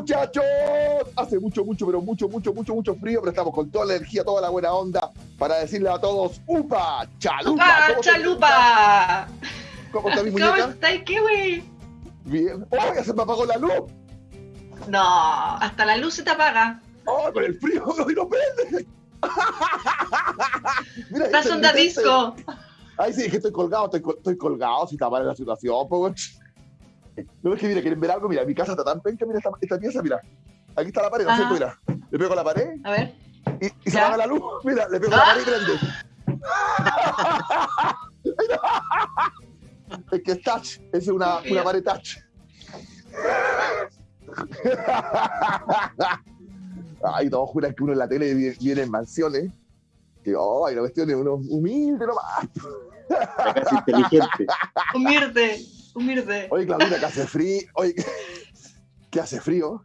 muchachos. Hace mucho, mucho, pero mucho, mucho, mucho, mucho frío, pero estamos con toda la energía, toda la buena onda para decirle a todos, ¡Upa! ¡Chalupa! ¡Upa! ¡Chalupa! ¿Cómo está mi muñeca? ¿Cómo? ¿Qué, güey? Bien. ¡Oh, ya se me apagó la luz! No, hasta la luz se te apaga. ¡Oh, con el frío no, no prende! Mira, Estás onda disco. Ay, sí, es que estoy colgado, estoy, estoy colgado, si está mal la situación, pues. No es que, mira, quieren ver algo, mira, mi casa está tan penca, mira esta, esta pieza, mira. Aquí está la pared, ¿no es cierto? Mira, le pego a la pared. A ver. Y, y se apaga la luz, mira, le pego a la pared y prende. es que es touch, es una, una pared touch. Ay, todos juran que uno en la tele viene en mansiones. Que, oh, ay, la cuestión es uno humilde nomás. Casi inteligente. Humilde, humilde. Oye, Claudina, que hace frío. Oye, ¿qué hace frío?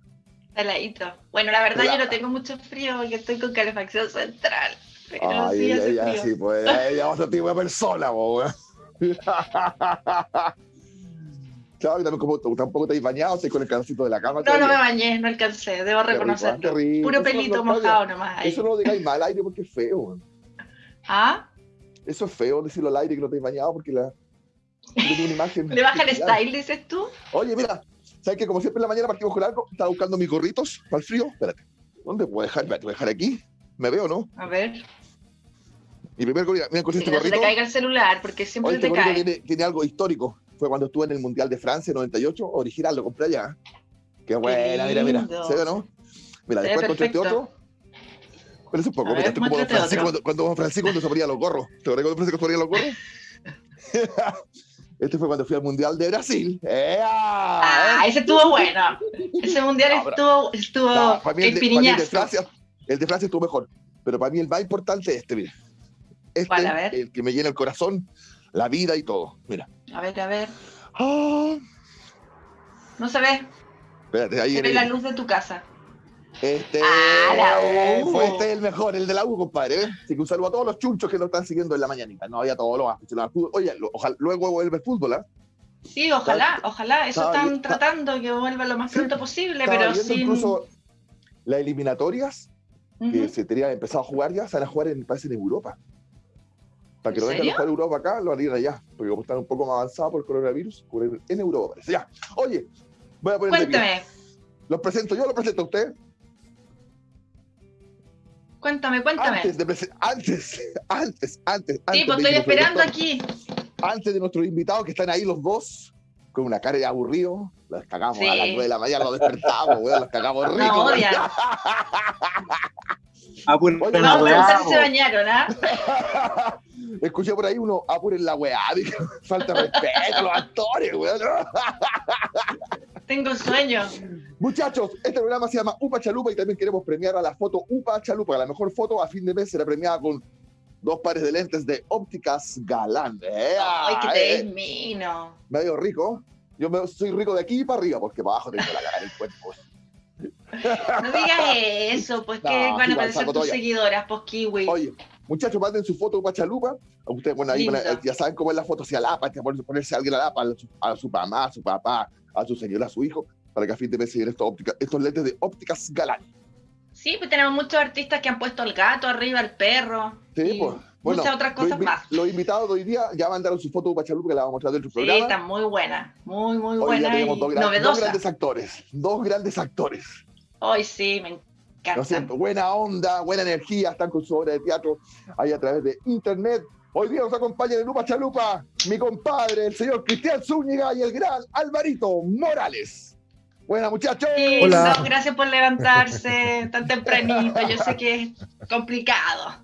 Heladito. Bueno, la verdad yo no tengo mucho frío porque estoy con calefacción central. Pero Ay, sí, ella, hace ella, frío. sí, pues, ella es otro tipo de persona, weón. Claro, también como tú tampoco te has bañado, estás con el calorcito de la cama. No, no me bañé, no alcancé, debo reconocerlo. rico. Puro pelito no- mojado nomás ahí. Eso no lo digáis mal al aire porque es feo. ¿Ah? Eso es feo decirlo al aire que no te has bañado porque la. Tiene una imagen. ¿Le baja el style, dices tú? Oye, mira, ¿sabes que como siempre en la mañana partimos con algo? Estaba buscando mis gorritos para el frío. Espérate. ¿Dónde puedo dejar? Espérate, voy a dejar aquí. ¿Me veo, no? A ver. Mi primer gorrito, mira, con este Que gorrito. te caiga el celular, porque siempre este te gorrito cae. tiene, tiene algo histórico. Fue cuando estuve en el Mundial de Francia 98, original, lo compré allá. Qué buena, mira, mira. ¿Se ve, no? Mira, Se después encontré este otro. Espérate un poco, A mira, ver, este es como Francisco, cuando, cuando Francisco cuando se ponía los gorros. ¿Te acuerdas cuando Francisco se ponía los gorros? este fue cuando fui al Mundial de Brasil. ¡Ea! Ah, ese estuvo bueno. Ese mundial No, estuvo, estuvo No, para mí el el de, para mí el de piriñazo. Francia, el de Francia estuvo mejor. Pero para mí el más importante es este, mira. Este, ¿Cuál? A ver. el que me llena el corazón, la vida y todo. Mira. A ver, a ver. Ah, No se ve. espérate, ahí Se ve la luz de tu casa. Este Ah, U. fue este el mejor, el de la U, compadre. ¿eh? Así que un saludo a todos los chunchos que nos están siguiendo en la mañanita. No había todos los aficionados al fútbol. Oye, lo- ojalá, luego vuelve el fútbol, ¿ah? Sí, ojalá, ojalá. Eso están bien- tratando que vuelva lo más Sí, pronto posible, pero sin. incluso las eliminatorias que se tenían empezado a jugar ya, se van a jugar en, parece, en Europa. Para que ¿En no vengan a jugar Europa acá, lo harían allá. Porque como están un poco más avanzados por el coronavirus, jugar en Europa parece. Ya. Oye, voy a poner. Cuéntame, Los presento yo, los presento a usted. Cuéntame, cuéntame. Antes de antes, antes, antes, Sí, antes pues estoy esperando aquí. Antes de nuestros invitados que están ahí los dos, con una cara de aburrido, los cagamos Sí. a las 9 de la mañana, los despertamos, weón, los cagamos rico. No odian. Apuren Oye, la weá, se bañaron, ¿ah? Escuché por ahí uno, apuren la weá, dije, falta respeto a los actores, weón. Tengo sueño. Muchachos, este programa se llama Upa Chalupa y también queremos premiar a la foto Upa Chalupa. La mejor foto a fin de mes será premiada con dos pares de lentes de ópticas galán. ¡Ea! Ay, que te Eh, mino. medio rico. Yo me- soy rico de aquí para arriba, porque para abajo tengo la cara del cuerpo. No digas eso, pues que van a saco tus seguidoras, pues kiwi. Oye, muchachos, manden su foto Upa Chalupa. Ustedes, bueno, ahí ya saben cómo es la foto hacia la APA, hay que poner- ponerse a alguien a la APA, a su, a su mamá, a su papá, a su señora, a su hijo, para que a fin de mes se estos, óptica- estos lentes de ópticas galán. Sí, pues tenemos muchos artistas que han puesto al gato arriba, al perro. Sí, y pues. Bueno, muchas otras cosas más. Los invitados de hoy día ya mandaron su foto Upa Chalupa que la vamos a mostrar dentro del Sí, programa. está muy buena, muy, muy Hoy buena y tenemos dos, gran- dos grandes actores, dos grandes actores. Hoy sí, me ¿No es encanta. cierto? Buena onda, buena energía, están con su obra de teatro ahí a través de internet. Hoy día nos acompaña en Lupa Chalupa mi compadre, el señor Cristian Zúñiga y el gran Alvarito Morales. Buena, muchachos. Sí, Hola. no, gracias por levantarse tan tempranito. Yo sé que es complicado.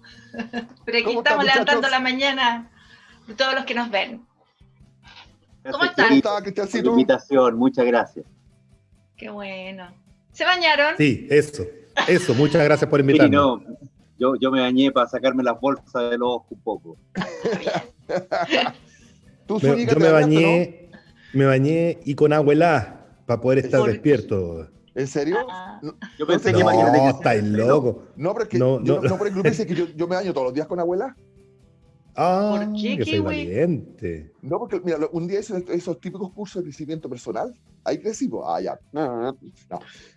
Pero aquí ¿Cómo están, estamos levantando la mañana de todos los que nos ven. ¿Cómo ¿Cómo están? está, por la Cristiancito? invitación, muchas gracias. Qué bueno. ¿Se bañaron? Sí, eso. Eso, muchas gracias por Sí, invitarme. no, yo, yo me bañé para sacarme las bolsas del ojo un poco. Tú, Me- yo te me bañaste, bañé, me bañé y con agua helada para poder estar despierto. ¿no? ¿En serio? Ah. No, Yo pensé No, que imagínate que No, estáis loco. no, pero es que No, yo no. no, por el club dice que yo, yo me baño todos los días con abuela. Ah, ¿Por qué que soy valiente. No, porque mira, un día hice esos típicos cursos de crecimiento personal. Ahí crecí, pues. Ah, ya. No.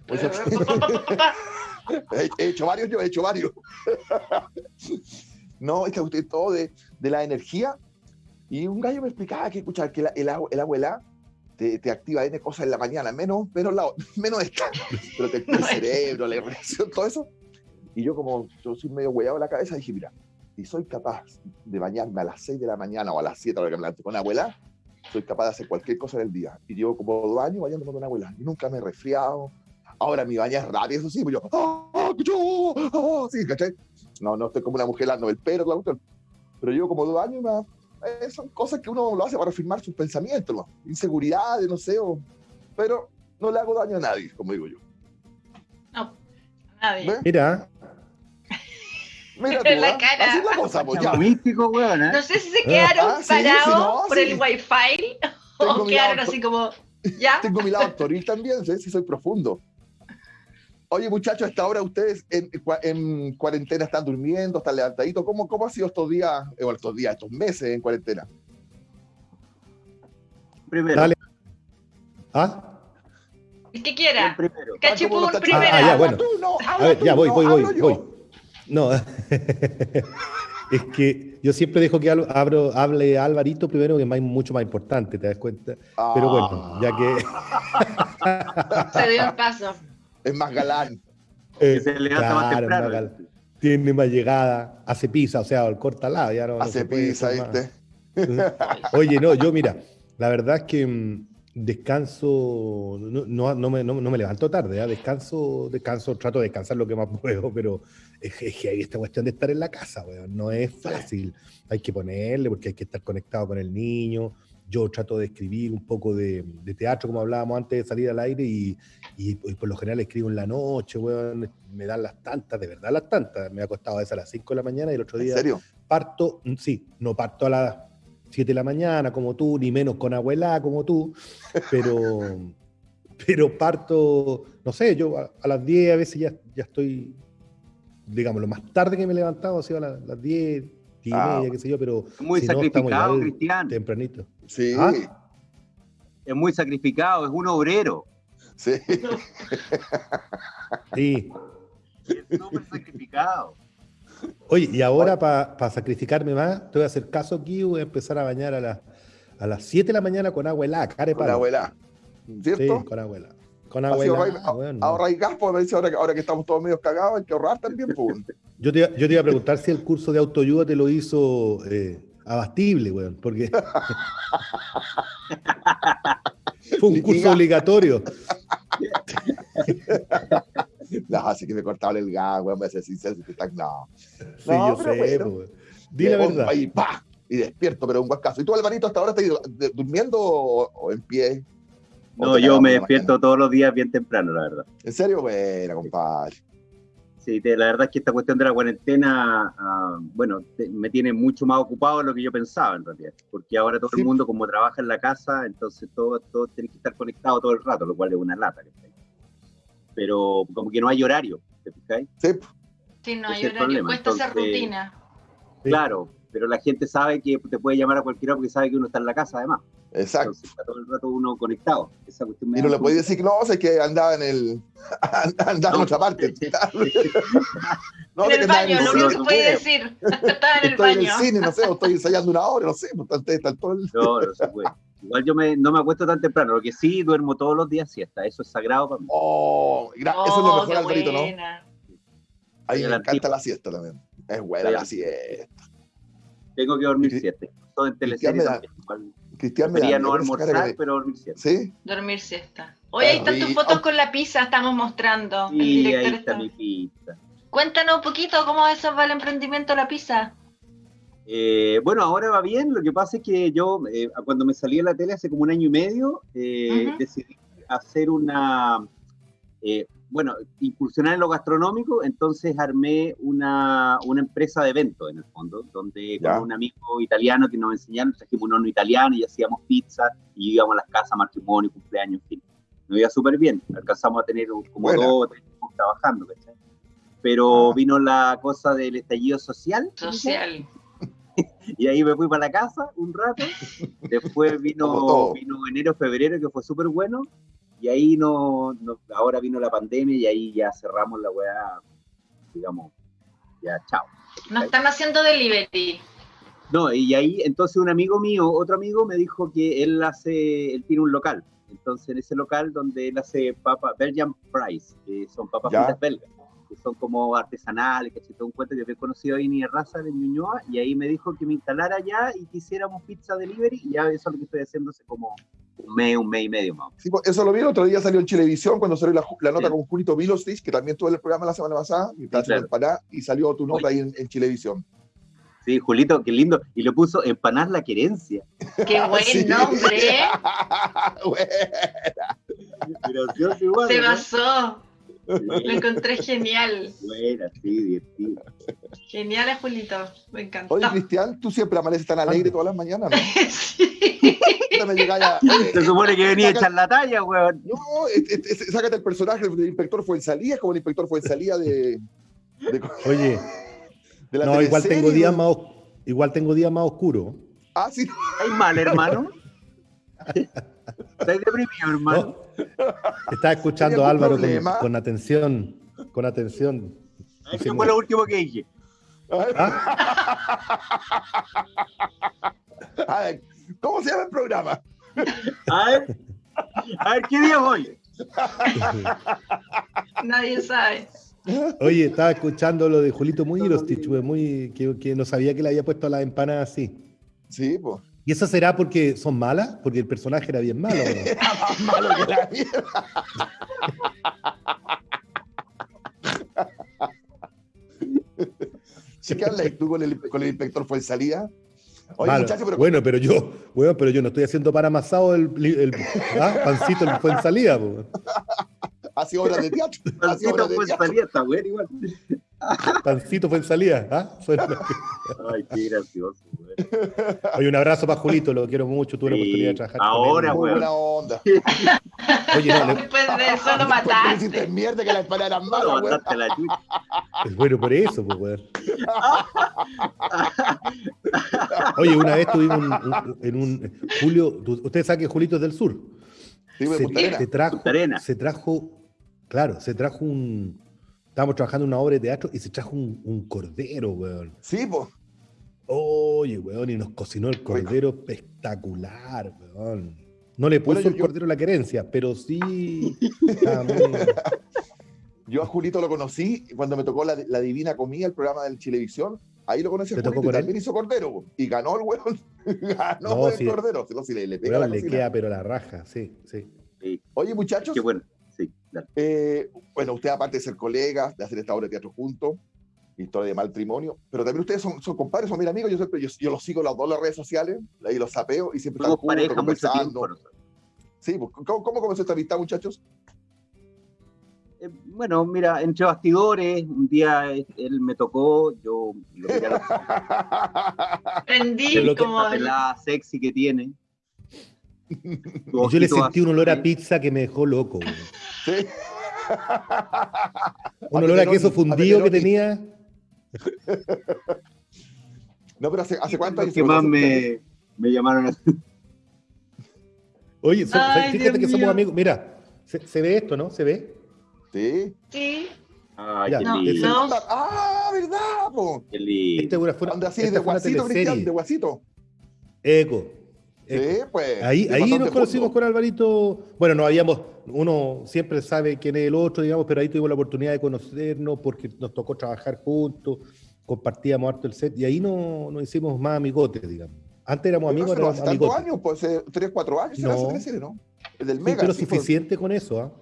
Pues, he, he hecho varios, yo he hecho varios. no, es que usted todo de, de la energía. Y un gallo me explicaba que, escucha, que la- el abuela te, te activa N cosas en la mañana, menos, menos, la, menos esta, pero te activa el cerebro, la reacción, todo eso. Y yo, como yo soy medio hueado en la cabeza, dije, mira, si soy capaz de bañarme a las 6 de la mañana o a las 7 a la que me levanto con abuela, soy capaz de hacer cualquier cosa en el día. Y llevo como dos años bañándome con abuela. Y nunca me he resfriado. Ahora mi baña es rápido, eso sí, pues yo, ¡ah, yo, ah", sí, ¿cachai? No, no estoy como una mujer dando el pelo, la cuestión. Pero llevo como dos años y más. eh, son cosas que uno lo hace para afirmar sus pensamientos, ¿no? inseguridades, no sé, o- pero no le hago daño a nadie, como digo yo. No, nadie. ¿Ves? Mira, Mira tú, la ¿ah? cara. Así es la cosa, pues ya. Místico, weón, ¿eh? No sé si se quedaron Ah, sí, parados sí, no, por sí. el wifi Tengo o quedaron así como, ¿ya? Tengo mi lado actoril también, ¿sí? sí soy profundo. Oye, muchachos, a esta hora ustedes en, cua- en cuarentena están durmiendo, están levantaditos. ¿Cómo, ¿Cómo ha sido estos días, o estos días, estos meses en cuarentena? Primero. Dale. ¿ah? El que el quiera. primero. Ah, Cachipún ¿cómo lo está primero. Ah, ya, bueno. Tú, no, A habla ver, tú, ya voy, no, voy, voy, yo. voy. No, es que yo siempre dejo que abro, hable Alvarito primero, que es más- mucho más importante, ¿te das cuenta? Pero bueno, ya que... Se dio un paso. Es más galán. Que se levanta más claro, temprano. más gal- tiene más llegada, hace pizza, o sea, el corta lado, ya no, no Hace puede pizza. ¿viste? Oye, no, yo mira, la verdad es que mm, descanso, no, no, no me, no- no me levanto tarde, ¿ah? descanso, descanso, trato de descansar lo que más puedo, pero es, es que hay esta cuestión de estar en la casa, weón, no es fácil, hay que ponerle porque hay que estar conectado con el niño, yo trato de escribir un poco de, de teatro, como hablábamos antes de salir al aire, y, y, y por lo general escribo en la noche, weón, me dan las tantas, de verdad las tantas, me ha costado a veces a las 5 de la mañana y el otro ¿En día serio? parto, mm, sí, no parto a las 7 de la mañana como tú, ni menos con abuela como tú, pero, pero parto, no sé, yo a, a las 10 a veces ya, ya estoy, digamos, lo más tarde que me he levantado ha sido a las, las 10, 10 y Ah, media, qué sé yo, pero Muy si no, sacrificado, igual Cristian. tempranito. Sí, ¿Ah? Es muy sacrificado, es un obrero. sí. Sí. Es súper sacrificado. Oye, y ahora para sacrificarme más, te voy a hacer caso aquí, voy a empezar a bañar a, las a las 7 de la mañana con agua helada, care Con la abuela. Sí, ¿Cierto? con agua helada. Con Así agua ahorra- helada, weón, no. Ahorra y gas, pues me dice ahora, que- ahora que estamos todos medio cagados, hay que ahorrar también, pues. Yo te, iba- yo te iba a preguntar si el curso de autoayuda te lo hizo eh, abastible, weón, porque fue un curso obligatorio. No, así que me cortaba el gas, weón, me hace sincero, si te están, no. Sí, No, yo pero sé, bueno. weón. Di la verdad. Y despierto, pero un buen caso. ¿Y tú, Alvarito, hasta ahora estás durmiendo o, o en pie? ¿O No, yo me despierto mañana? todos los días bien temprano, la verdad. ¿En serio? Buena, compadre. Sí, te- la verdad es que esta cuestión de la cuarentena, ah, bueno, te- me tiene mucho más ocupado de lo que yo pensaba en realidad, porque ahora todo Sí. el mundo como trabaja en la casa, entonces todo, todo tiene que estar conectado todo el rato, lo cual es una lata. ¿cachai? Pero como que no hay horario, ¿te fijáis? Sí, Sí, no hay es horario. Cuesta hacer entonces- rutina. Sí. Claro, pero la gente sabe que te puede llamar a cualquier hora porque sabe que uno está en la casa además. exacto. Entonces está todo el rato uno conectado. Esa cuestión me Y no le poco- decir que no, sé que andaba en el. andaba en otra parte. no, en el baño, el lo que puede decir. Estaba en el Estoy en el baño. cine, no sé, o estoy ensayando una hora, no sé, ustedes están todo el. No, no se puede. Igual yo me, no me acuesto tan temprano, lo que sí duermo todos los días siesta, eso es sagrado para mí. Oh, eso es lo Oh, mejor, Alvarito, ¿no? A mí me encanta la siesta también. Es buena la siesta. Tengo que dormir Cri- siete. Todo en Cristian teleserie me da- Cristian me da no que almorzar, pero dormir siete. ¿Sí? Dormir siesta. Oye, ahí están tus fotos con la pizza, estamos mostrando. el Y director ahí está está- mi pizza. Cuéntanos un poquito cómo eso va el emprendimiento de la pizza. Eh, bueno, ahora va bien. Lo que pasa es que yo, eh, cuando me salí de la tele hace como un año y medio, eh, decidí hacer una, eh, bueno, incursionar en lo gastronómico. Entonces armé una, una empresa de eventos, en el fondo, donde Ya. con un amigo italiano que nos enseñaron, trajimos un horno italiano y hacíamos pizza y íbamos a las casas, matrimonio, cumpleaños, en fin. Nos iba súper bien. Alcanzamos a tener como Buena. dos tres trabajando, ¿cachai? Pero Ah. vino la cosa del estallido social. Social. Y ahí me fui para la casa un rato. Después vino, vino enero, febrero, que fue súper bueno. Y ahí no, no- ahora vino la pandemia y ahí ya cerramos la weá, digamos, ya chao. No están haciendo delivery. No, y ahí entonces un amigo mío, otro amigo me dijo que él hace, él tiene un local. Entonces en ese local donde él hace papas, Belgian Fries, que son papas fritas belgas, que son como artesanales, que todo un cuento que había conocido ahí en Raza de Ñuñoa, y ahí me dijo que me instalara allá y que hiciéramos pizza delivery, y ya eso es lo que estoy haciendo hace como un mes, un mes y medio más. Sí, pues, eso lo vi el otro día, salió en Chilevisión cuando salió la, nota Sí. con Julito Milostich, que también tuve el programa la semana pasada, y, haciendo empanada, y salió tu nota ahí en, Chilevisión. Sí, Julito, qué lindo. Y le puso empanar la querencia. Qué buen Sí. nombre, ¿eh? Gracioso igual. Se ¿no? pasó. Lo encontré genial. Buena, sí, divertido. Genial, Julito. Me encantó. Oye, Cristian, tú siempre amaneces tan alegre todas las mañanas, ¿no? Sí. Ya, oye, Se supone que venía a echar la talla, weón. No, es- es- es- sácate el personaje del inspector Fuensalía, como el inspector Fuensalía de, de, Oye, de la no, igual tengo días más, igual tengo días más oscuros. Ah, sí. ¿Estáis mal, hermano? ¿Estáis deprimido, hermano? No. Estaba escuchando ¿Hay a algún Álvaro con, atención, con atención. Ay, ¿Qué fue lo último que dije? A ver, ¿Cómo se llama el programa? A ver, a ver, ¿qué día es hoy? Nadie sabe. Oye, estaba escuchando lo de Julito muy Irostich, muy que, que no sabía que le había puesto a las empanadas así. Sí, pues. ¿Y eso será porque son malas? Porque el personaje era bien malo. ¿no? Era más malo que la mierda. Sí, ¿qué hablas tú con el, con el inspector Fuensalía? Oye, Malo. muchachos, pero Bueno, pero yo, bueno, pero yo no estoy haciendo para amasado el, el- ¿ah? pancito fue en salida. po. hace obras de teatro. Pancito fue teatro. salida, está bueno igual. Pancito fue en salida. ¿ah? Ay, qué gracioso, Oye, un abrazo para Julito, lo quiero mucho, tuve la Sí, oportunidad de trabajar. con ahora, él. Muy weón. buena onda. Oye, no, le- Después de eso lo mataste. mierda que la empanada era No, mala, mandaste la chucha. es bueno por eso, pues, weón. Oye, una vez tuvimos un- un- en un. Julio, ustedes saben que Julito es del sur. Sí, se, Punta se trajo, Punta se trajo, claro, se trajo un. Estábamos trabajando en una obra de teatro y se trajo un, un cordero, weón. Sí, pues. Oye, weón, y nos cocinó el cordero espectacular, weón. No le puso Bueno, yo- el yo- cordero la querencia, pero sí. Yo a Julito lo conocí cuando me tocó la, la Divina Comida, el programa del Chilevisión. Ahí lo conocí a ¿Te tocó Julito y él? también hizo cordero. Y ganó el weón. ganó No, el sí. cordero. Si no, si le, le pega weón, le queda, pero la raja, sí, sí. Sí, Oye, muchachos, qué bueno. Sí, eh, bueno, ustedes aparte de ser colegas, de hacer esta obra de teatro juntos, historia de matrimonio, pero también ustedes son, son compadres, son bien amigos. Yo, siempre, yo, yo los sigo los dos en las redes sociales, ahí los sapeo y siempre Somos están juntos, conversando. tiempo. Sí, pues, ¿cómo, ¿cómo comenzó esta amistad, muchachos? Eh, Bueno, mira, entre bastidores, un día eh, él me tocó, yo lo miré a los Prendí Es lo que- como la pelada sexy que tiene. Yo le sentí un olor a pizza que me dejó loco. Sí. Un olor a queso fundido que tenía. No, pero hace, ¿hace cuánto que más me, me llamaron a... Oye, so- Ay, fíjate Dios que somos amigos. Mira, ¿se, se ve esto, ¿no? ¿Se ve? Sí. Sí. Ay, Ya, qué no, lindo, no. Ah, ¿verdad? Po? qué lindo. Esta fue una, fue una- Anda así, esta de fue una guasito, Cristian, teleserie. de guasito. Eco. Sí, Eco. pues. Ahí, ahí nos conocimos con Alvarito. Bueno, no habíamos, uno siempre sabe quién es el otro, digamos, pero ahí tuvimos la oportunidad de conocernos porque nos tocó trabajar juntos, compartíamos harto el set y ahí no, nos hicimos más amigotes, digamos. Antes éramos Pero amigos, hace no hace tantos amigotes. años, pues hace 3, 4 años, No. esa teleserie, ¿no? El del Sí, Mega. pero sí, pues. suficiente con eso, ¿ah?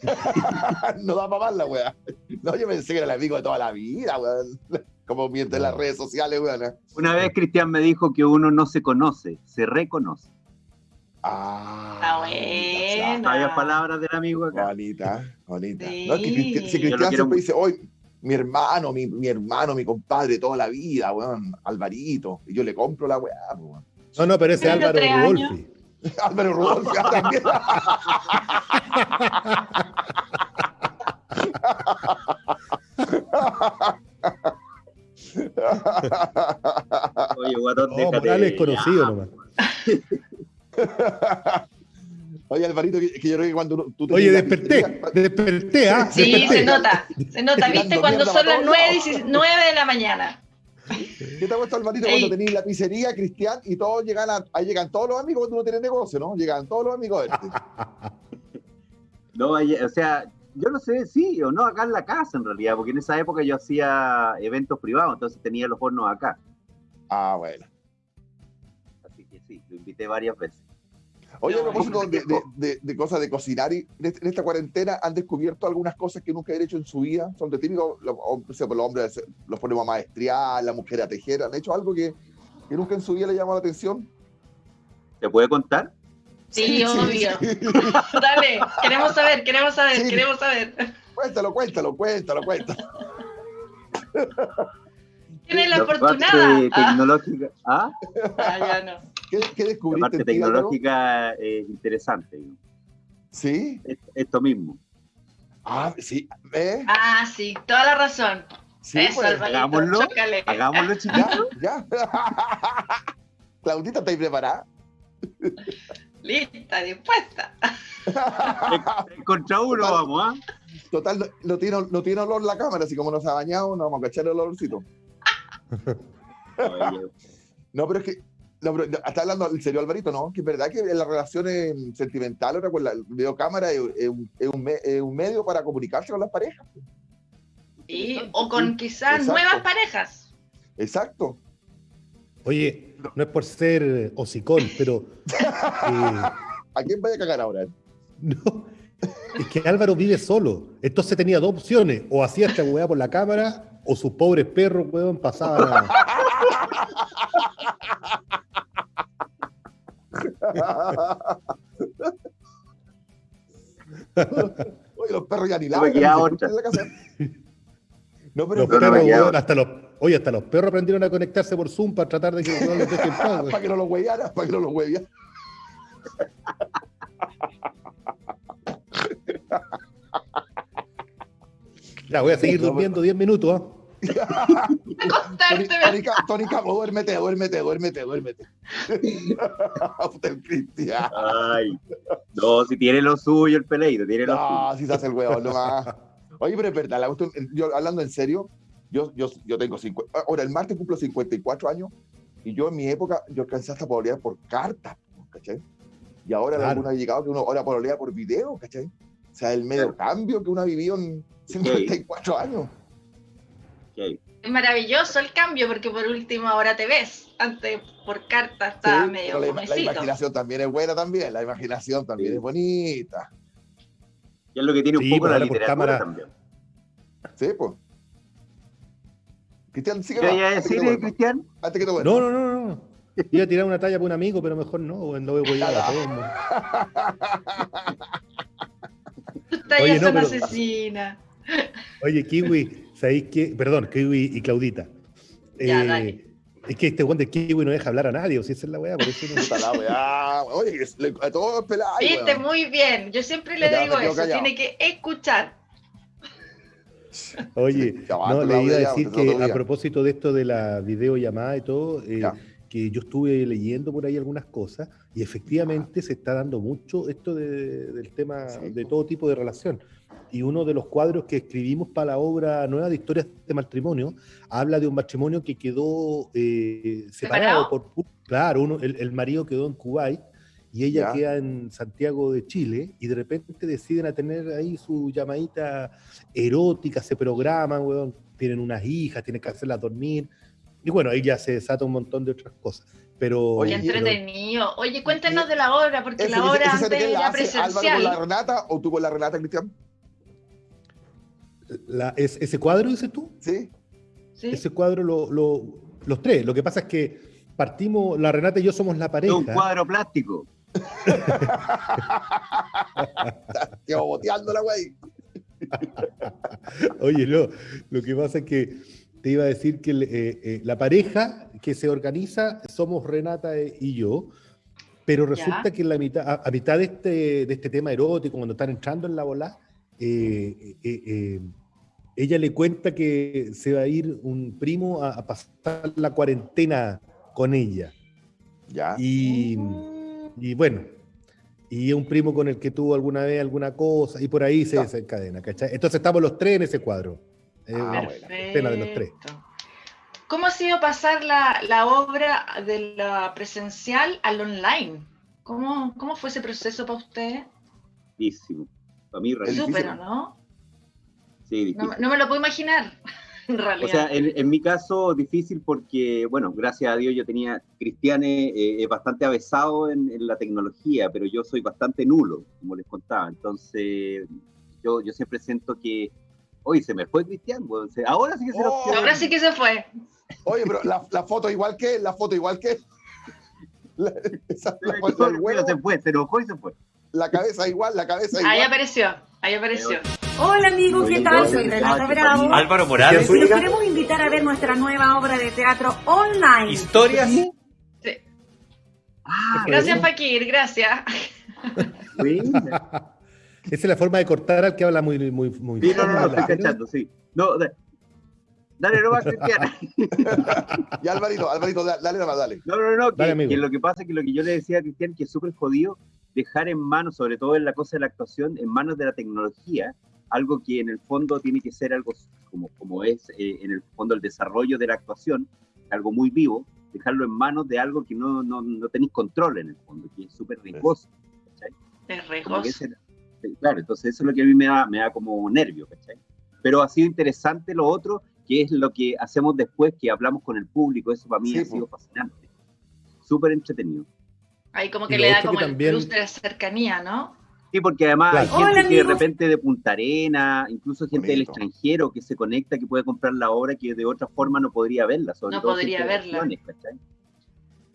no da para más la weá. No, yo pensé que era el amigo de toda la vida, weón. Como miente en las redes sociales, weón. Una vez Cristian me dijo que uno no se conoce, se reconoce. Ah. Está bueno. No. Había palabras del amigo acá. Bonita, bonita. Sí. No, es que Cristian, si Cristian siempre mucho. dice, hoy, mi hermano, mi, mi hermano, mi compadre, toda la vida, weón, Alvarito. Y yo le compro la weá, weón. No, no, pero ese Álvaro. Rodolfi. Álvaro ah, también. Oye, guatón, No, déjate. Morales es conocido ya. nomás. Oye, Alvarito, que, que yo creo que cuando tú te Oye, desperté, desperté, ¿ah? Sí, desperté. se nota. Se nota, ¿viste? Cuando son las todos 9, lados. 9 de la mañana. ¿Qué te ha puesto Alvarito cuando tenías la pizzería, Cristian, y todos llegan a, ahí llegan todos los amigos cuando uno tiene negocio, ¿no? Llegan todos los amigos a verte. No, o sea, yo no sé sí o no acá en la casa en realidad, porque en esa época yo hacía eventos privados, entonces tenía los hornos acá. Ah, bueno. Así que sí, lo invité varias veces. Oye, a propósito de, viejo. de- de- de cosas de cocinar, y en este- en esta cuarentena han descubierto algunas cosas que nunca han hecho en su vida. Son de típicos, los, o sea, los hombres los ponemos a maestría, la mujer a tejer. ¿Han hecho algo que, que nunca en su vida le llamó la atención? ¿Te puede contar? Sí, obvio. Dale, queremos saber, queremos saber, Sí. queremos saber. Cuéntalo, cuéntalo, cuéntalo, cuéntalo. ¿Quién es la parte afortunada? Ah, tecnológica, ¿ah? ah, ya no. ¿Qué, qué La descubriste? parte ti, Álvaro? tecnológica es interesante. Sí. Es- Esto mismo. Ah, sí. ¿Ves? Ah, sí, toda la razón. Sí, Eso, pues. Hagámoslo. chócale. Hagámoslo, chiquito. Ya, ya. Claudita, ¿estáis preparada? Lista, dispuesta. Contra uno, Total. vamos, ¿ah? Total, no, no tiene, no tiene olor la cámara, así como no se ha bañado, no vamos a cachar el olorcito. No, pero es que. No, pero está hablando en serio, Alvarito, ¿no? Que es verdad que en las relaciones sentimentales, ahora con la videocámara es, es un, es un me- es un medio para comunicarse con las parejas. Y, o con quizás Exacto. nuevas parejas. Exacto. Oye, no es por ser hocicón, pero eh, ¿A quién vaya a cagar ahora? no, es que Álvaro vive solo. Entonces tenía dos opciones. O hacía esta weá por la cámara, o sus pobres perros, weón, pasaban a... Oye, los perros ya ni No me queda otra. en la casa. No, pero Los no perros, hasta los, oye, hasta los perros aprendieron a conectarse por Zoom para tratar de que weón los deje en paz, weón. para que no los hueveara, para que no los hueveara. Ya, voy a seguir durmiendo 10 minutos, ¿ah? Tony, Tony Ca- Tony Camo, duérmete, duérmete, duérmete, duérmete. Cristian. Ay. No, si tiene lo suyo el peleito, tiene lo suyo. No, si se hace el huevo nomás. Oye, pero es verdad, la cuestión- yo hablando en serio, yo, yo, yo tengo 50, ahora el martes cumplo 54 años y yo en mi época, yo alcancé hasta pololear por cartas, ¿cachai? Y ahora Claro. alguna ha llegado que uno ahora pololea por video, ¿cachai? O sea, el medio cambio que uno ha vivido en 54 años. Ok. Es maravilloso el cambio porque por último ahora te ves. Antes por carta estaba Sí, medio la, la imaginación también es buena también, la imaginación también Sí. es bonita. Y es lo que tiene un Sí, poco pues la literatura cámara. también. Sí, pues. Cristian, sigue ¿Qué iba a antes que decir, Cristian? antes que te vuelva. No, no, no, no. Iba a tirar una talla para un amigo, pero mejor no, weón, no voy a a. Tus tallas no, son pero- asesinas. Oye, Kiwi, ¿sabéis qué? Perdón, Kiwi y Claudita. Ya, Eh, dale. Es que este weón de Kiwi no deja hablar a nadie, o si esa es la weá, por eso no. Puta la weá. Oye, le- a todos pelados. Viste, muy bien. Yo siempre le Ya, digo eso. callado. Tiene que escuchar. Oye, va, no, le iba a decir que a propósito de esto de la videollamada y todo, eh, que yo estuve leyendo por ahí algunas cosas y efectivamente se está dando mucho esto de- del tema Sí. de todo tipo de relación. Y uno de los cuadros que escribimos para la obra nueva de historias de matrimonio habla de un matrimonio que quedó eh, separado ¿Separado? por... Claro, uno, el, el marido quedó en Kuwait y ella Ya. queda en Santiago de Chile y de repente deciden a tener ahí su llamadita erótica, se programan, weón, tienen unas hijas, tienen que hacerlas dormir. Y bueno, ahí ya se desata un montón de otras cosas. Pero, Oye, entretenido. Oye, cuéntenos de la obra, porque Ese- la obra ese- ese antes era hace Álvaro con la presencial. Renata o tú con la Renata, Cristian? La- es- ese cuadro, dices tú, Sí. ¿sí? ese cuadro, lo- lo- los tres. Lo que pasa es que partimos, la Renata y yo somos la Es pareja. un cuadro plástico. Te boteando la wey. Oye, no, lo que pasa es que te iba a decir que eh, eh, la pareja que se organiza somos Renata e- y yo, pero resulta Ya. que en la mitad, a, a mitad de este, de este tema erótico, cuando están entrando en la bola, eh, eh, eh, ella le cuenta que se va a ir un primo a, a pasar la cuarentena con ella. Ya. Y, y bueno, y un primo con el que tuvo alguna vez alguna cosa, y por ahí se desencadena, ¿cachai? Entonces estamos los tres en ese cuadro. Eh, Ah, una bueno. escena de los tres. ¿Cómo ha sido pasar la, la obra de la presencial al online? ¿Cómo, cómo fue ese proceso para usted? Difícil. Para mí. Súper, ¿o ¿no? Sí, difícil. No, no me lo puedo imaginar, en O realidad. sea, en, en mi caso, difícil porque, bueno, gracias a Dios yo tenía, Cristiane eh, es bastante avesado en, en la tecnología, pero yo soy bastante nulo, como les contaba. Entonces, yo, yo siempre siento que, oye, se me fue Cristian, se- ahora sí que se nos Oh. Ahora sí que se fue. Oye, pero la, la foto igual que, la foto igual que. La, esa- foto del huevo, se fue, se enojó y se fue. la cabeza igual, la cabeza Ahí igual. apareció, ahí apareció. Hola amigos, ¿qué tal? Soy Renata Bravo. Álvaro Y Morales, los queremos invitar a ver nuestra nueva obra de teatro online. historias. Sí. Ah, Gracias, Fakir, gracias. Esa es la forma de cortar al que habla muy, muy, muy Sí, no, no, no, estoy ¿no? cachando, sí. No, da- dale nomás, Cristian. Y Alvarito, Alvarito, da- dale nomás, dale. No, no, no, que, Dale, que lo que pasa es que lo que yo le decía a Cristian, que es súper jodido dejar en manos, sobre todo en la cosa de la actuación, en manos de la tecnología, algo que en el fondo tiene que ser algo como, como es eh, en el fondo el desarrollo de la actuación, algo muy vivo, dejarlo en manos de algo que no, no, no tenéis control en el fondo, que es súper riesgoso. ¿cachai? Es regoso. ese- claro, entonces eso es lo que a mí me da, me da como nervio, ¿cachai? Pero ha sido interesante lo otro, que es lo que hacemos después, que hablamos con el público, eso para mí Sí, ha sido fascinante, súper entretenido. Ahí como que le da como que el también- plus de la cercanía, ¿no? Sí, porque además Claro. hay gente Hola, que de repente de Punta Arena, incluso gente del extranjero que se conecta, que puede comprar la obra que de otra forma no podría verla. Sobre No todo podría verla.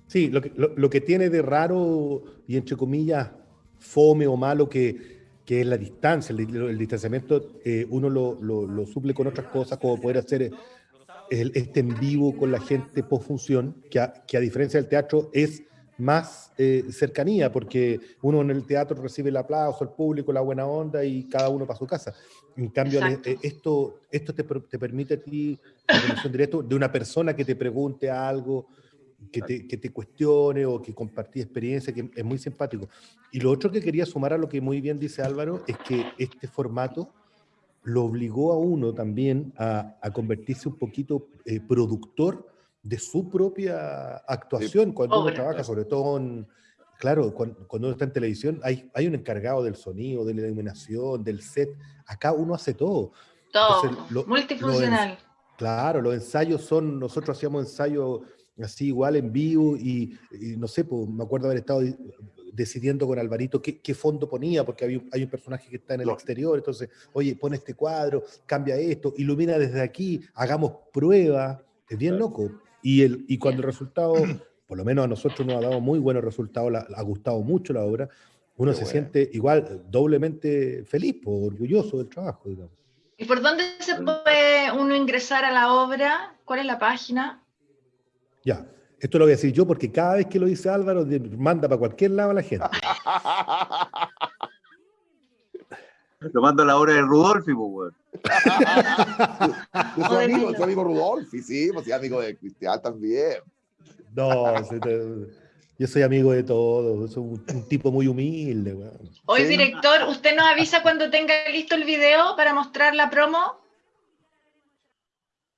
Sí, lo que, lo, lo que tiene de raro y entre comillas fome o malo que, que es la distancia, el, el distanciamiento, eh, uno lo, lo- lo suple con otras cosas, como poder hacer el, este en vivo con la gente post función, que a, que a diferencia del teatro es más eh, cercanía, porque uno en el teatro recibe el aplauso, el público, la buena onda y cada uno para su casa. En cambio, Exacto. eh, esto, esto te permite a ti la conexión directa de una persona que te pregunte algo, que te, que te cuestione o que compartí experiencia, que es muy simpático. Y lo otro que quería sumar a lo que muy bien dice Álvaro es que este formato lo obligó a uno también a, a convertirse un poquito eh, productor de su propia actuación cuando uno trabaja, sobre todo en, claro, cuando, cuando uno está en televisión, hay, hay un encargado del sonido, de la iluminación, del set. Acá uno hace todo. Todo, Entonces, lo- multifuncional. Claro, los ensayos son, nosotros hacíamos ensayos así igual en vivo y, y no sé, pues, me acuerdo haber estado di- decidiendo con Alvarito qué, qué fondo ponía, porque había un- hay un personaje que está en el exterior, entonces, oye, pon este cuadro, cambia esto, ilumina desde aquí, hagamos prueba, es bien Claro. loco. Y, el, y cuando el resultado, por lo menos a nosotros nos ha dado muy buenos resultados, la- ha gustado mucho la obra, uno Qué se bueno. siente igual doblemente feliz, pues, orgulloso del trabajo, digamos. ¿Y por dónde se puede uno ingresar a la obra? ¿Cuál es la página? Ya, esto lo voy a decir yo porque cada vez que lo dice Álvaro, manda para cualquier lado a la gente. Lo mando a la hora de Rudolfi, pues. De su amigo, de su amigo Rudolfi, sí, pues sí, amigo de Cristian también. No, yo soy amigo de todos, soy un, un tipo muy humilde. weón. Hoy, director, ¿usted nos avisa cuando tenga listo el video para mostrar la promo?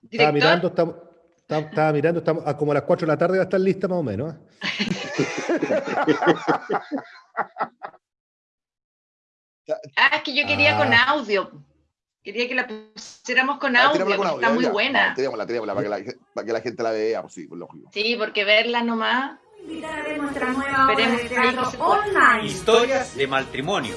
Estaba mirando, estamos, estaba, estaba mirando, estamos, a como a las 4 de la tarde va a estar lista más o menos. ¿eh? ah, es que yo quería Ah. con audio. Quería que la pusiéramos con Ah, audio, tirémosla con audio, está muy ya. buena. No, tirémosla, tirémosla, para que, la, para que la gente la vea, pues sí, pues lógico. Sí, porque verla nomás. Invitar a ver nuestra nueva obra de ahí teatro online. Historias de matrimonio.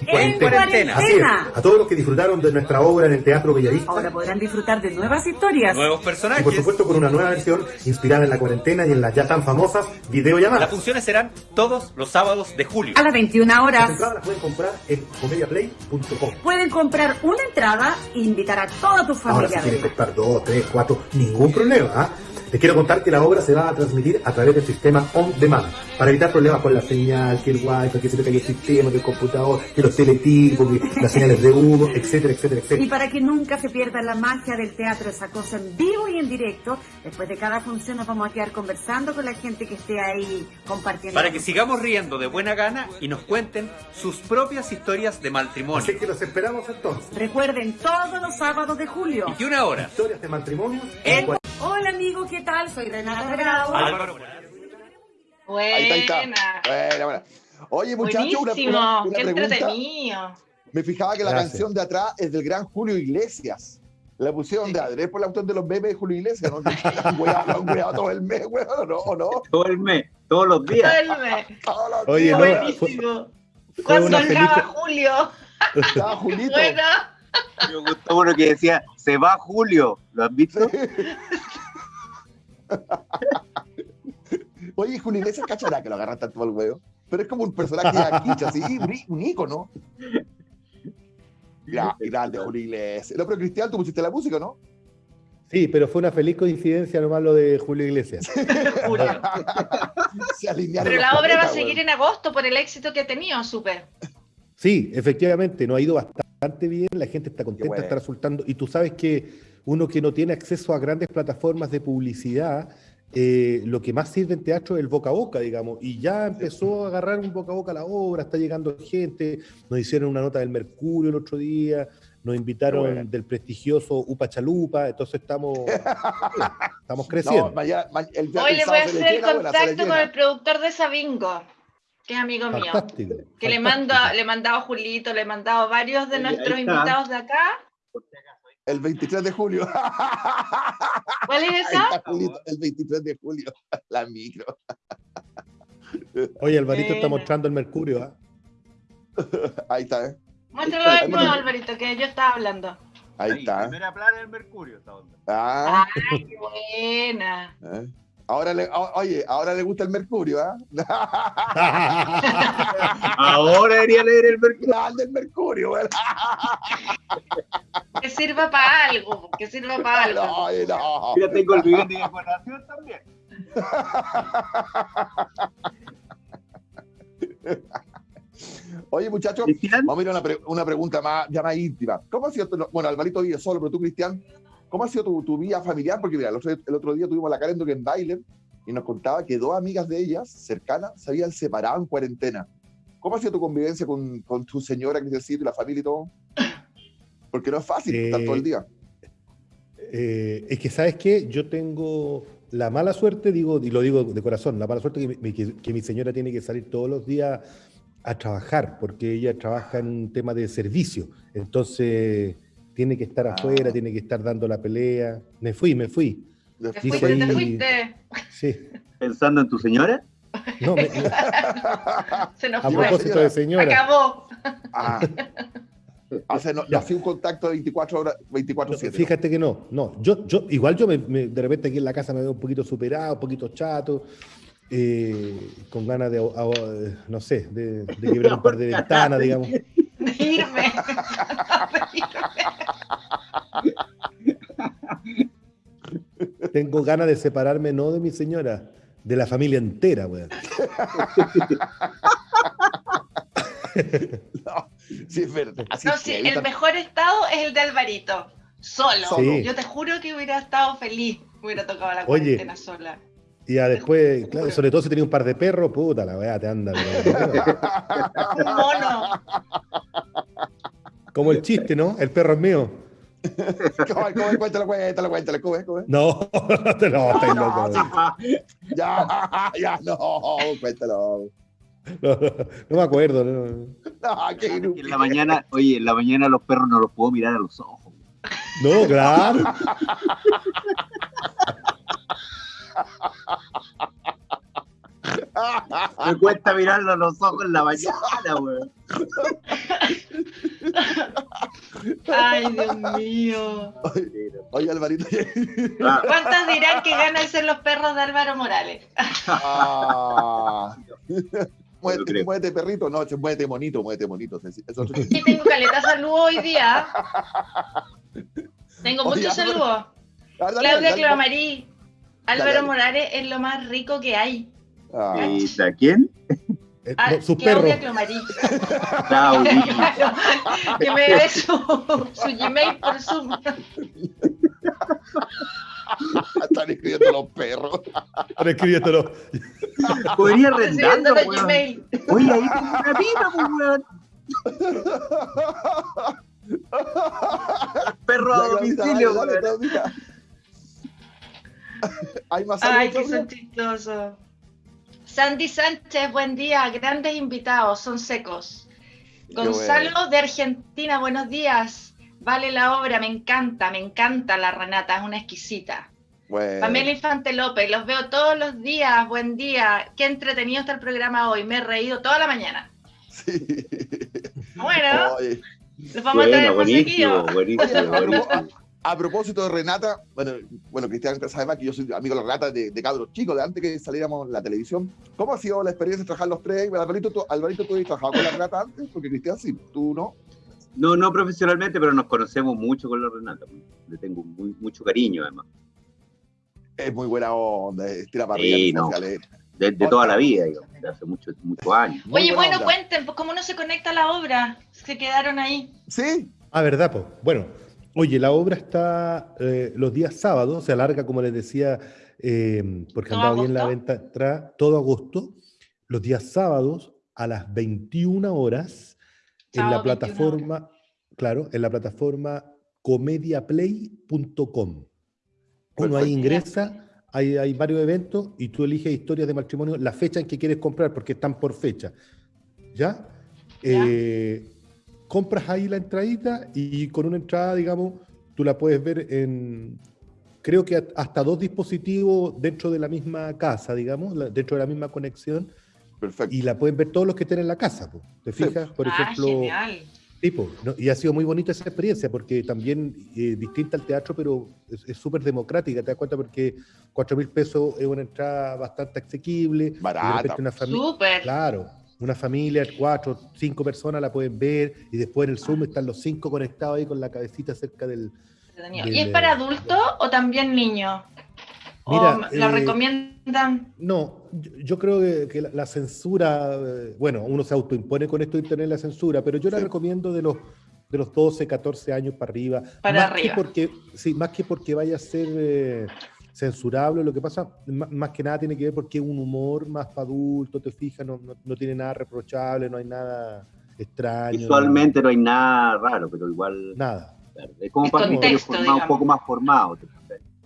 En cuarentena. Así es, cuarentena. a todos los que disfrutaron de nuestra obra en el Teatro Bellavista. Ahora podrán disfrutar de nuevas historias. Nuevos Y por personajes. supuesto con una nueva versión inspirada en la cuarentena y en las ya tan famosas Las videollamadas. funciones serán todos los sábados de julio. A las 21 Las horas entradas las pueden comprar en comediaplay.com. pueden comprar una entrada e invitar a toda tu Ahora si familia. a quieren verla. comprar dos, tres, cuatro, ningún problema. ¿ah? Les quiero contar que la obra se va a transmitir a través del sistema On Demand, para evitar problemas con la señal, que el wifi, que se te caiga el sistema, que el computador, que los teletipos, que las señales de humo, etcétera, etcétera, Y etcétera. para que nunca se pierda la magia del teatro, esa cosa en vivo y en directo, después de cada función nos vamos a quedar conversando con la gente que esté ahí compartiendo. Para que sigamos riendo de buena gana y nos cuenten sus propias historias de matrimonio. Así que los esperamos entonces. Recuerden, todos los sábados de julio. 21 horas. Historias de matrimonio. En- Hola amigo, ¿qué tal? Soy Renata Bravo. Álvaro Morales. Ahí está, ahí está. Buena. Oye, muchachos, una, Buenísimo. una- una Qué pregunta. entretenido. Me fijaba que la Gracias. canción de atrás es del gran Julio Iglesias. La pusieron de adrés por el autor de los memes de Julio Iglesias. ¿no? La han la weado todo el mes, ¿o no? ¿O no? Todo el mes, todos los días. Vuelve. Todos los Oye, días, no. Buenísimo. fue acaba feliz- Julio. Estaba Julito. Bueno. Me gustó uno que decía, se va Julio. ¿Lo has visto? Oye, Julio Iglesias cachará que lo agarra tanto al huevo. Pero es como un personaje de aquí, así, un, ícono. Gra- grande, Julio Iglesias. No, pero Cristian, tú pusiste la música, ¿no? Sí, pero fue una feliz coincidencia nomás lo de Julio Iglesias. Julio. Se alinearon Pero la obra va a seguir en agosto por el éxito que ha tenido, supe. Sí, efectivamente, nos ha ido bastante bien, la gente está contenta, bueno. está resultando, y tú sabes que uno que no tiene acceso a grandes plataformas de publicidad, eh, lo que más sirve en teatro es el boca a boca, digamos, y ya empezó a agarrar un boca a boca la obra, está llegando gente, nos hicieron una nota del Mercurio el otro día, nos invitaron bueno. del prestigioso Upa Chalupa, entonces estamos, estamos No, creciendo. mañana, ma- el, Hoy el le voy a hacer el contacto con el productor de Sabingo, que es amigo mío. Fantástico. Que le mando, le he mandado a Julito, le he mandado a varios de Oye, nuestros ahí está. invitados de acá. El 23 de julio. ¿Cuál es Ahí esa? está Julito, el 23 de julio. La micro. Oye, Alvarito está Buena. mostrando el Mercurio, ¿ah? Ahí está, ¿eh? Muéstralo de nuevo, Alvarito, que yo estaba hablando. Ahí está. Primera plana del Mercurio, esta onda. Ah, Ay, qué buena. ¿eh? Ahora le, o- oye, ahora le gusta el mercurio, ¿ah? Ahora debería leer el Mercurio. Grande el mercurio, ¿verdad? Que sirva para algo, que sirva para algo. No, oye, no. Mira, tengo el billete de decoración también. Oye, muchachos, Cristian, vamos a ir a una, pre- una pregunta más, ya más íntima. ¿Cómo ha sido, bueno, Alvarito vive solo, pero tú, Cristian, ¿cómo ha sido tu, tu vida familiar? Porque mira, el otro, el otro día tuvimos a la Karen en Baile y nos contaba que dos amigas de ellas, cercanas, se habían separado en cuarentena. ¿Cómo ha sido tu convivencia con, con tu señora, que necesito, y la familia y todo? Porque no es fácil Eh, estar todo el día. Eh, es que, ¿sabes qué? Yo tengo la mala suerte, digo, y lo digo de corazón, la mala suerte que mi, que- que mi señora tiene que salir todos los días a trabajar, porque ella trabaja en un tema de servicio. Entonces, tiene que estar afuera, tiene que estar dando la pelea. Me fui, me fui. Te fuiste, te ahí- fuiste. Sí. pensando en tu señora. No, me- Se nos a fue. propósito de señora. Acabó. Ah. O sea, no, no un contacto de 24 horas, 24 No, 7 fíjate que no, no. Yo, yo, igual yo me, me- de repente aquí en la casa me veo un poquito superado, un poquito chato, eh, con ganas de, ah, ah, no sé, de, de quebrar un par de ventanas, digamos. De irme. Tengo ganas de separarme no de mi señora, de la familia entera, weón. No, sí, es verdad. Así No, es sí, que el mejor estado es el de Alvarito. Solo. Sí. Yo te juro que hubiera estado feliz. Hubiera tocado la Oye. cuarentena sola. Y ya después, claro, sobre todo si tenía un par de perros, puta, la weá te anda. Un mono. Como el chiste, ¿no? El perro es mío. ¿Cómo, cómo, cuéntalo, cuéntalo, cuéntalo, ¿cómo es, cómo es? No, te lo estáis loco. Ya, ya, no, cuéntalo. No, no me acuerdo. no. No, qué en la mañana, oye, en la mañana los perros no los puedo mirar a los ojos. No, claro. Me cuesta mirarlo a los ojos en la mañana, weón. Ay, Dios mío. Oye, Alvarito. ¿Cuántas dirán que ganan ser los perros de Álvaro Morales? Ah. Muévete, muévete, perrito. No, muévete, monito, muévete, monito. Es otro- Sí, tengo caleta salud hoy día. Tengo Oye, muchos saludos. Claudia Clavamarí. Álvaro dale. Morales es lo más rico que hay. Ah, ¿Y a quién? Eh, Ah, no, su perro. Claudia Clomarí. Claudia. que me dé su, su Gmail por Zoom. están escribiendo los perros. Ahora escribiéndolo. Podría. Gmail. Oye, ahí tengo una pipa, pues, weón. Perro a domicilio, weón. Hay más Ay, Claudia? son chistosos. Sandy Sánchez, buen día. Grandes invitados, son secos. Gonzalo bueno. de Argentina, buenos días. Vale la obra, me encanta, me encanta la Renata, es una exquisita. Bueno, Pamela Infante López, los veo todos los días, buen día. Qué entretenido está el programa hoy, me he reído toda la mañana. sí. Bueno, Oye, los vamos a traer más buenísimo, seguido. buenísimo, buenísimo. A propósito de Renata, bueno, bueno, Cristian sabe más que yo soy amigo de la Renata de, de cabros chicos, de antes que saliéramos en la televisión. ¿Cómo ha sido la experiencia de trabajar los tres? Alvarito, ¿tú, Alvarito, ¿tú has trabajado con la Renata antes? Porque Cristian sí, tú no. No, no profesionalmente, pero nos conocemos mucho con la Renata. pues. Le tengo muy- mucho cariño, además. Es muy buena onda, es tira para Sí, arriba, no. sociales. De, de toda la vida, digamos, de hace muchos muchos años. Muy Oye, bueno, onda. cuenten, pues, ¿cómo no se conecta la obra? Se quedaron ahí. Sí, Ah, ¿verdad? Po? Bueno, oye, la obra está eh, los días sábados, se alarga, como les decía, eh, porque ¿Todo andaba bien la venta atrás, todo agosto, los días sábados a las 21 horas en la Sábado, 21 plataforma, claro, en la plataforma comediaplay.com. Uno ahí ingresa, hay, hay varios eventos y tú eliges historias de matrimonio, la fecha en que quieres comprar, porque están por fecha. ¿Ya? Ya. Eh, compras ahí la entradita y con una entrada, digamos, tú la puedes ver en, creo que hasta dos dispositivos dentro de la misma casa, digamos, dentro de la misma conexión, perfecto. y la pueden ver todos los que estén en la casa. po. ¿Te Sí. fijas? Por ah, ejemplo, genial. Sí, po, ¿no? y ha sido muy bonita esa experiencia porque también eh, distinta al teatro, pero es súper democrática, te das cuenta porque 4 mil pesos es una entrada bastante asequible. Barata. una familia, claro, una familia, cuatro, cinco personas la pueden ver y después en el. Zoom están los cinco conectados ahí con la cabecita cerca del... ¿Y es para eh, adultos o también niños? Mira, ¿O la eh, recomiendan? No, yo, yo creo que, que la, la censura, eh, bueno, uno se autoimpone con esto de internet la censura, pero yo la Sí. recomiendo de los de los 12, 14 años para arriba. Para más arriba. Que porque, sí, más que porque vaya a ser eh, censurable, lo que pasa, más, que nada tiene que ver porque es un humor más para adulto, te fijas, no, no, no tiene nada reprochable, no hay nada extraño. Visualmente no hay nada raro, pero igual Nada. es como Es para un un poco más formado.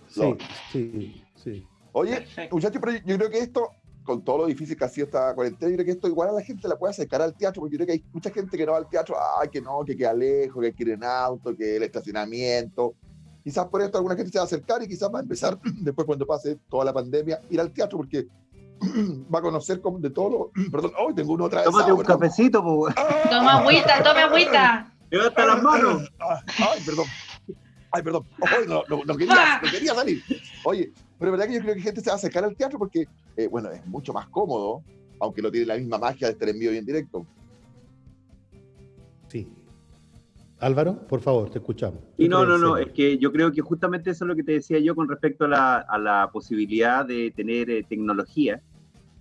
Sí, sí, sí. Oye, muchachos, pero yo creo que esto, con todo lo difícil que ha sido esta cuarentena, yo creo que esto igual a la gente la puede acercar al teatro, porque yo creo que hay mucha gente que no va al teatro, ay, que no, que queda lejos, que quiere en auto, que el estacionamiento. Quizás por esto alguna gente se va a acercar y quizás va a empezar, después cuando pase toda la pandemia, ir al teatro, porque va a conocer como de todo lo... Perdón, hoy tengo uno otra vez. Tómate un cafecito, pues. Toma agüita, toma agüita. Levanta las manos. Ay, perdón. Ay, perdón. Ay, no, no, no quería, no quería salir. Oye, pero es verdad que yo creo que gente se va a acercar al teatro porque, eh, bueno, es mucho más cómodo, aunque no tiene la misma magia de estar en vivo y en directo. sí. Álvaro, por favor, te escuchamos. Y no, no, ¿Qué no, es que yo creo que justamente eso es lo que te decía yo con respecto a la, a la posibilidad de tener eh, tecnología.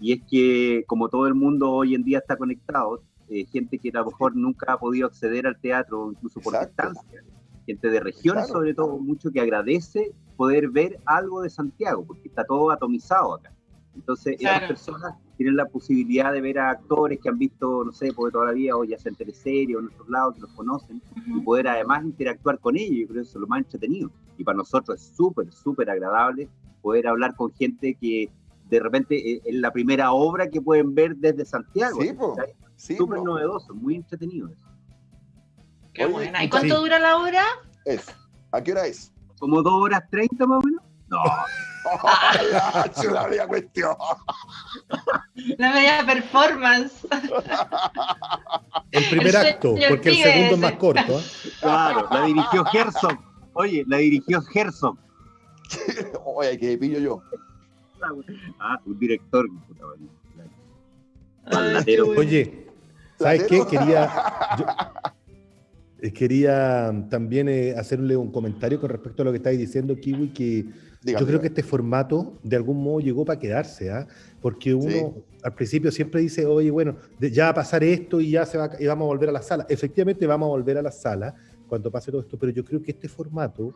Y es que como todo el mundo hoy en día está conectado, eh, gente que a lo mejor nunca ha podido acceder al teatro, incluso por Exacto. distancia, gente de regiones Claro. sobre todo, mucho que agradece poder ver algo de Santiago, porque está todo atomizado acá. Entonces, Claro. esas personas tienen la posibilidad de ver a actores que han visto, no sé, por toda la vida, o ya sea en teleserie o en otros lados, que los conocen, y poder además interactuar con ellos, yo creo que eso es lo más entretenido. Y para nosotros es súper, súper agradable poder hablar con gente que de repente eh, es la primera obra que pueden ver desde Santiago. Sí. Sí, Súper novedoso, muy entretenido eso. Qué Oye, buena. ¿Y sí. cuánto dura la obra? es. ¿A qué hora es? ¿Como dos horas treinta más o menos? No, la chula media cuestión. La media performance. El primer El acto, porque el segundo es más corto. ¿eh? claro, la dirigió Herzog. Oye, la dirigió Herzog. Oye, que pillo yo. Ah, un director. Ay, bueno. Oye, ¿sabes qué? Quería, yo- eh, quería también eh, hacerle un comentario con respecto a lo que estáis diciendo, Kiwi, que Dígame, Yo creo que este formato de algún modo llegó para quedarse, ¿ah? Porque uno Sí. al principio siempre dice, oye, bueno, ya va a pasar esto y ya se va, y vamos a volver a la sala. Efectivamente vamos a volver a la sala cuando pase todo esto, pero yo creo que este formato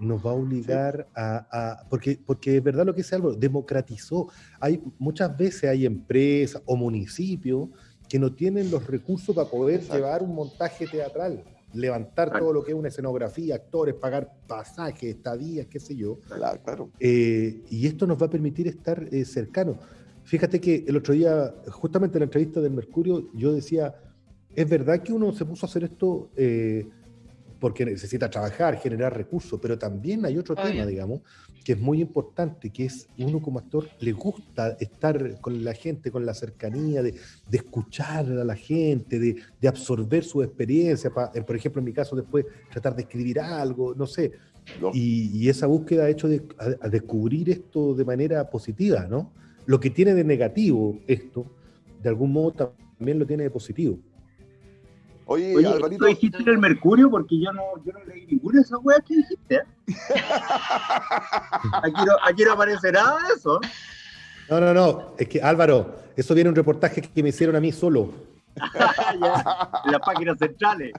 nos va a obligar a, a- porque, porque es verdad lo que dice Álvaro, democratizó. Hay, muchas veces hay empresas o municipios que no tienen los recursos para poder Exacto. llevar un montaje teatral, levantar todo lo que es una escenografía, actores, pagar pasajes, estadías, qué sé yo. Claro, claro. Eh, y esto nos va a permitir estar eh, cercanos. Fíjate que el otro día, justamente en la entrevista del Mercurio, yo decía, es verdad que uno se puso a hacer esto eh, porque necesita trabajar, generar recursos, pero también hay otro Obvio. tema, digamos, que es muy importante, que es uno como actor le gusta estar con la gente, con la cercanía, de, de escuchar a la gente, de, de absorber su experiencia, pa- eh, por ejemplo, en mi caso, después tratar de escribir algo, no sé, Lo- y, y esa búsqueda ha hecho de, a, a descubrir esto de manera positiva, ¿no? Lo que tiene de negativo esto, de algún modo también lo tiene de positivo. Oye, Oye, Alvarito, ¿tú dijiste en el Mercurio? Porque yo no, yo no leí ninguna de esas weas que dijiste. ¿eh? Aquí no, aquí no aparece nada de eso. No, no, no, es que Álvaro, eso viene un reportaje que me hicieron a mí solo, en las páginas centrales.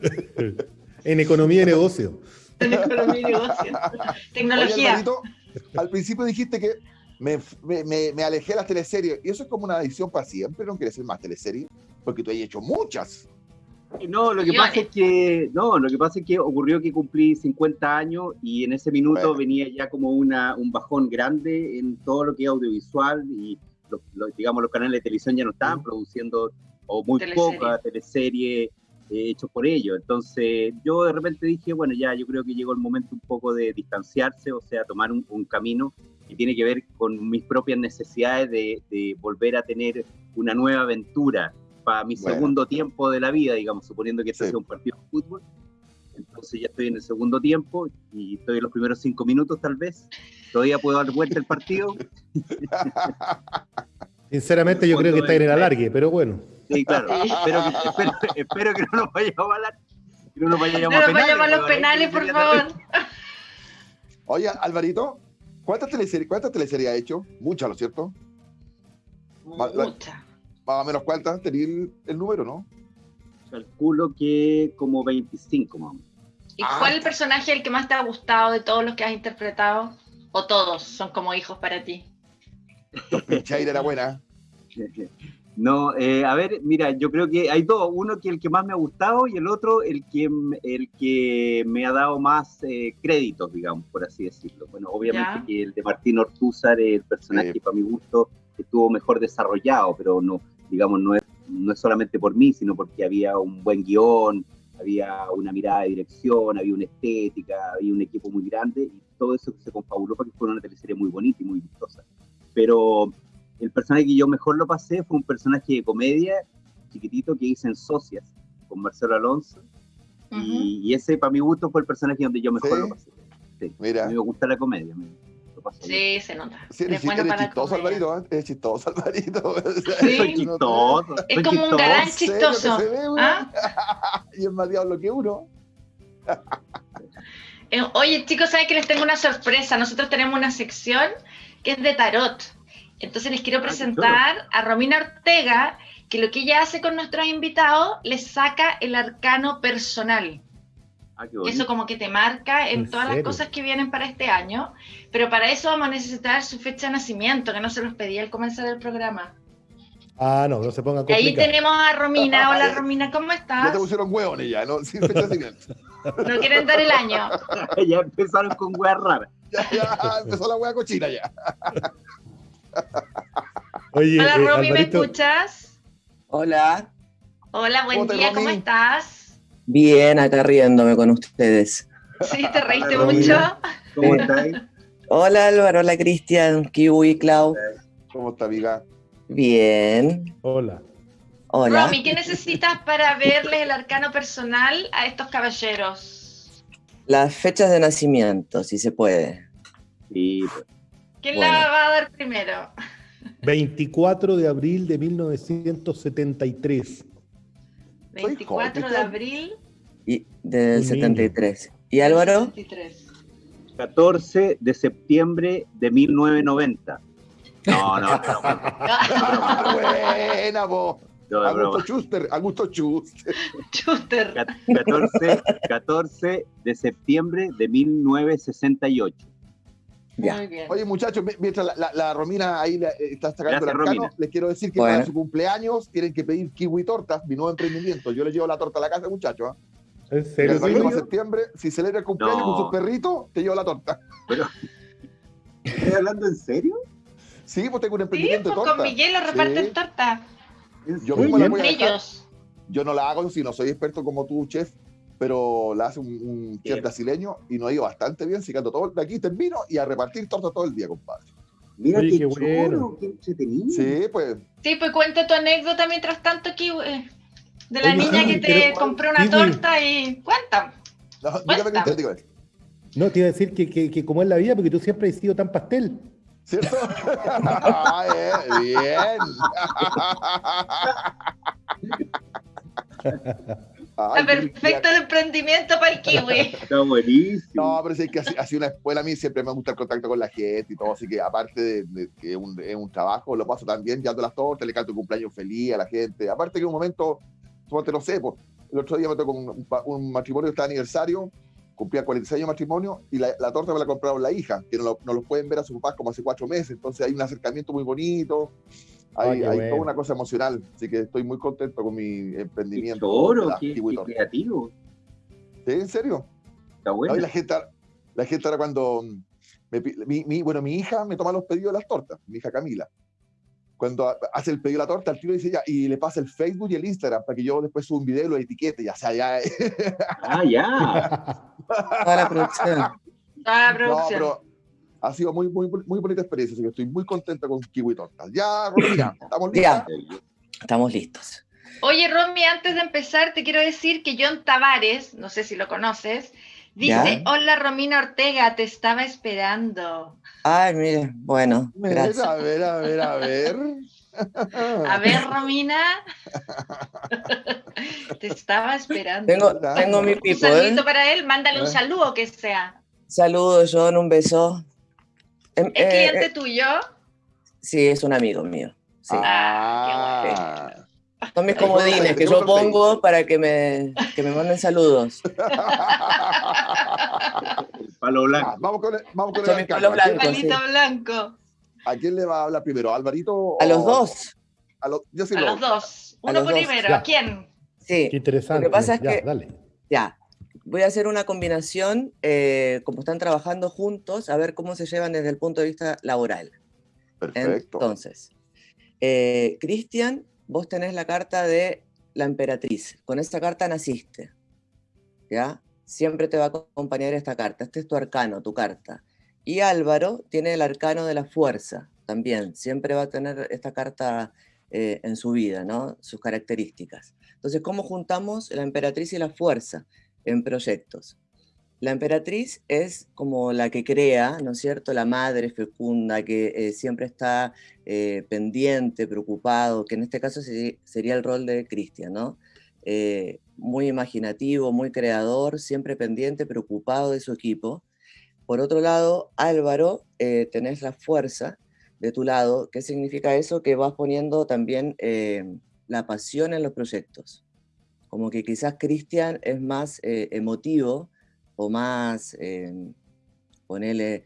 en economía y negocio. En economía y negocio. oye, Tecnología. Alvarito, al principio dijiste que me, me, me- me alejé de las teleseries. Y eso es como una adicción para siempre, ¿no quieres hacer más teleseries? Porque tú has hecho muchas. No, lo que pasa es que no, lo que pasa es que ocurrió que cumplí 50 años y en ese minuto Bueno. venía ya como una, un bajón grande en todo lo que es audiovisual y los, los- digamos los canales de televisión ya no estaban produciendo o muy Teleserie. poca teleserie eh, hechos por ellos. Entonces yo de repente dije, bueno, ya yo creo que llegó el momento un poco de distanciarse, o sea, tomar un, un camino que tiene que ver con mis propias necesidades de, de volver a tener una nueva aventura para mi Bueno. segundo tiempo de la vida, digamos, suponiendo que este Sí. sea un partido de fútbol. Entonces ya estoy en el segundo tiempo y estoy en los primeros cinco minutos tal vez. Todavía puedo dar vuelta el partido. Sinceramente yo creo que está en el alargue, pero bueno. Sí, claro. Espero, que, espero, espero que no nos vayamos a la- que no nos No a nos penales. vayamos a los penales, por favor. Oye, Alvarito, ¿cuántas teleseries, cuántas teleseries has hecho? Muchas, ¿no es cierto? Va- la- Mucha. Más o menos cuántas, tenía el, el número, ¿no? Calculo que como 25, más. ¿Y Ah. cuál es el personaje el que más te ha gustado de todos los que has interpretado? ¿O todos son como hijos para ti? Pichaira era buena. No, eh, a ver, mira, yo creo que hay dos. Uno que el que más me ha gustado y el otro el que, el que me ha dado más eh, créditos, digamos, por así decirlo. Bueno, obviamente Ya. que el de Martín Ortúzar, el personaje Sí. para mi gusto estuvo mejor desarrollado, pero no, digamos, no es, no es solamente por mí, sino porque había un buen guion, había una mirada de dirección, había una estética, había un equipo muy grande y todo eso se confabuló para que fuera una teleserie muy bonita y muy vistosa. Pero el personaje que yo mejor lo pasé fue un personaje de comedia chiquitito que hice en Socias con Marcelo Alonso Ujú. y, y ese para mi gusto fue el personaje donde yo mejor ¿Sí? lo pasé. Sí, a Mira. mí me gusta la comedia. me- Sí, se nota. Sí, eres, bueno eres chistoso. Alvarito, ¿eh? Eres chistoso, Alvarito. Sí. Soy chistoso. Es como un galán chistoso. ve. ¿Ah? Y es más diablo que uno. Eh, Oye, chicos, ¿saben que les tengo una sorpresa? Nosotros tenemos una sección que es de tarot. Entonces les quiero presentar a Romina Ortega, que lo que ella hace con nuestros invitados, les saca el arcano personal. Ah, eso como que te marca en, ¿En todas las cosas que vienen para este año. Pero para eso vamos a necesitar su fecha de nacimiento, que no se los pedí al comenzar el programa. Ah, no, no se pongan Y ahí complicados. tenemos a Romina. Hola Romina, ¿cómo Ya estás? te pusieron hueones ya, ¿no? Sin fecha de nacimiento. ¿No quieren dar el año? ya empezaron con weas raras. Ya, ya empezó la hueá cochina ya. Oye, Hola eh, Romy, ¿me escuchas? Hola, Hola, buen ¿Cómo te, día, Romy? ¿cómo estás? Bien, acá riéndome con ustedes. Sí, te reíste Hola, mucho. ¿Cómo estáis? Hola Álvaro, hola Cristian, Kiwi, Clau. ¿Cómo está, amiga? Bien, Hola. hola. Romy, ¿qué necesitas para verles el arcano personal a estos caballeros? Las fechas de nacimiento, si se puede. Sí. ¿Quién Bueno. la va a dar primero? 24 de abril de 1973. 24 de abril Y del Un niño. 73. ¿Y Álvaro? 73. 14 de septiembre de 1990. No, no, no. Buena, vos. no. Augusto Schuster, Augusto Schuster. Chuster. Ca- 14, 14 de septiembre de 1968. Ya. Muy bien. Oye, muchachos, mi- mientras la, la- la Romina ahí la- eh, está sacando el arcano, Romina. les quiero decir que Bueno. para su cumpleaños tienen que pedir kiwi tortas, mi nuevo emprendimiento. Yo les llevo la torta a la casa, muchachos. ¿ah? ¿En El serio? próximo Silvio? septiembre, si celebra el cumpleaños No. con sus perritos, te llevo la torta. ¿Estás hablando en serio? Sí, pues tengo un Sí, emprendimiento pues de torta. con Miguel lo reparten Sí. torta. ¿En Yo mismo la voy a dejar. Brillos. Yo no la hago, si no soy experto como tú, chef, pero la hace un, un chef brasileño y nos ha ido bastante bien, sacando todo de aquí termino y a repartir tortas todo el día, compadre. Mira Oye, qué, qué bueno. choro, qué entretenido. Sí, pues. Sí, pues cuenta tu anécdota mientras tanto, Kiwi. eh, De la Oye, niña que te pero- compró una Kiwi. torta y cuenta. No, Cuenta. Cristian, dígame. No, te iba a decir que, que, que como es la vida, porque tú siempre has sido tan pastel. ¿Cierto? Ah, eh, bien. Ay, Está perfecto el emprendimiento para el Kiwi. Está buenísimo. No, pero sí es que así, así una escuela a mí siempre me gusta el contacto con la gente y todo, así que aparte de, de que es un, es un trabajo, lo paso también llevando las tortas, le canto un cumpleaños feliz a la gente. Aparte que un momento, suponte, no sé, pues, el otro día me tocó un, un un matrimonio que está de aniversario, cumplía 46 años de matrimonio y la, la torta me la compraron la hija, que no lo, no lo pueden ver a sus papás como hace cuatro meses, entonces hay un acercamiento muy bonito, hay, Ah, hay bueno. toda una cosa emocional, así que estoy muy contento con mi Qué emprendimiento. la qué, qué creativo. ¿Sí? ¿En serio? Está bueno. No, la gente, la gente ahora cuando me mi, mi- bueno, mi hija me toma los pedidos de las tortas, mi hija Camila. Cuando ha- hace el pedido de la torta, el tío dice ya, y le pasa el Facebook y el Instagram para que yo después suba un video y lo etiquete, ya sea, ya. Ah, ya. Toda la producción. Toda la no, producción. pero ha sido muy, muy, muy bonita experiencia, así que estoy muy contenta con Kiwi Tortas. Ya, Romina, ¿estamos listas? Ya, estamos listos. Oye, Romy, antes de empezar, te quiero decir que John Tavares, no sé si lo conoces, dice: ¿Ya? Hola, Romina Ortega, te estaba esperando. Ay, mire, bueno, Mira, gracias. a ver, a ver, a ver. A ver, Romina. te estaba esperando. Tengo, tengo mi un pipo, ¿eh? saludito para él, mándale un saludo que sea. Saludos, John, un beso. Em, ¿Es eh, cliente eh, tuyo? sí, es un amigo mío. Sí. Ah, Son mis comodines que yo pongo para que me, que me manden saludos. Palo blanco. Ah, vamos con el, vamos con el Son mis arcano. palos ¿A quién- blancos. Palito blanco. ¿A quién le va a hablar primero? ¿A Alvarito? o- A los dos. A los, yo sí A lo- los dos. A Uno primero. ¿A quién? Sí, Qué interesante. Lo que pasa es Ya, que- dale. ya. Voy a hacer una combinación, eh, como están trabajando juntos, a ver cómo se llevan desde el punto de vista laboral. Perfecto. Entonces, eh, Cristian, vos tenés la carta de la emperatriz. Con esta carta naciste. ¿Ya? Siempre te va a acompañar esta carta. Este es tu arcano, tu carta. Y Álvaro tiene el arcano de la fuerza también. Siempre va a tener esta carta eh, en su vida, ¿no? Sus características. Entonces, ¿cómo juntamos la emperatriz y la fuerza en proyectos? La emperatriz es como la que crea, ¿no es cierto? La madre fecunda que eh, siempre está eh, pendiente, preocupado, que en este caso sería el rol de Cristian, ¿no? Eh, muy imaginativo, muy creador, siempre pendiente, preocupado de su equipo. Por otro lado, Álvaro, tenés la fuerza de tu lado. ¿Qué significa eso? Que vas poniendo también la pasión en los proyectos. Como que quizás Cristian es más eh, emotivo o más, eh, ponele,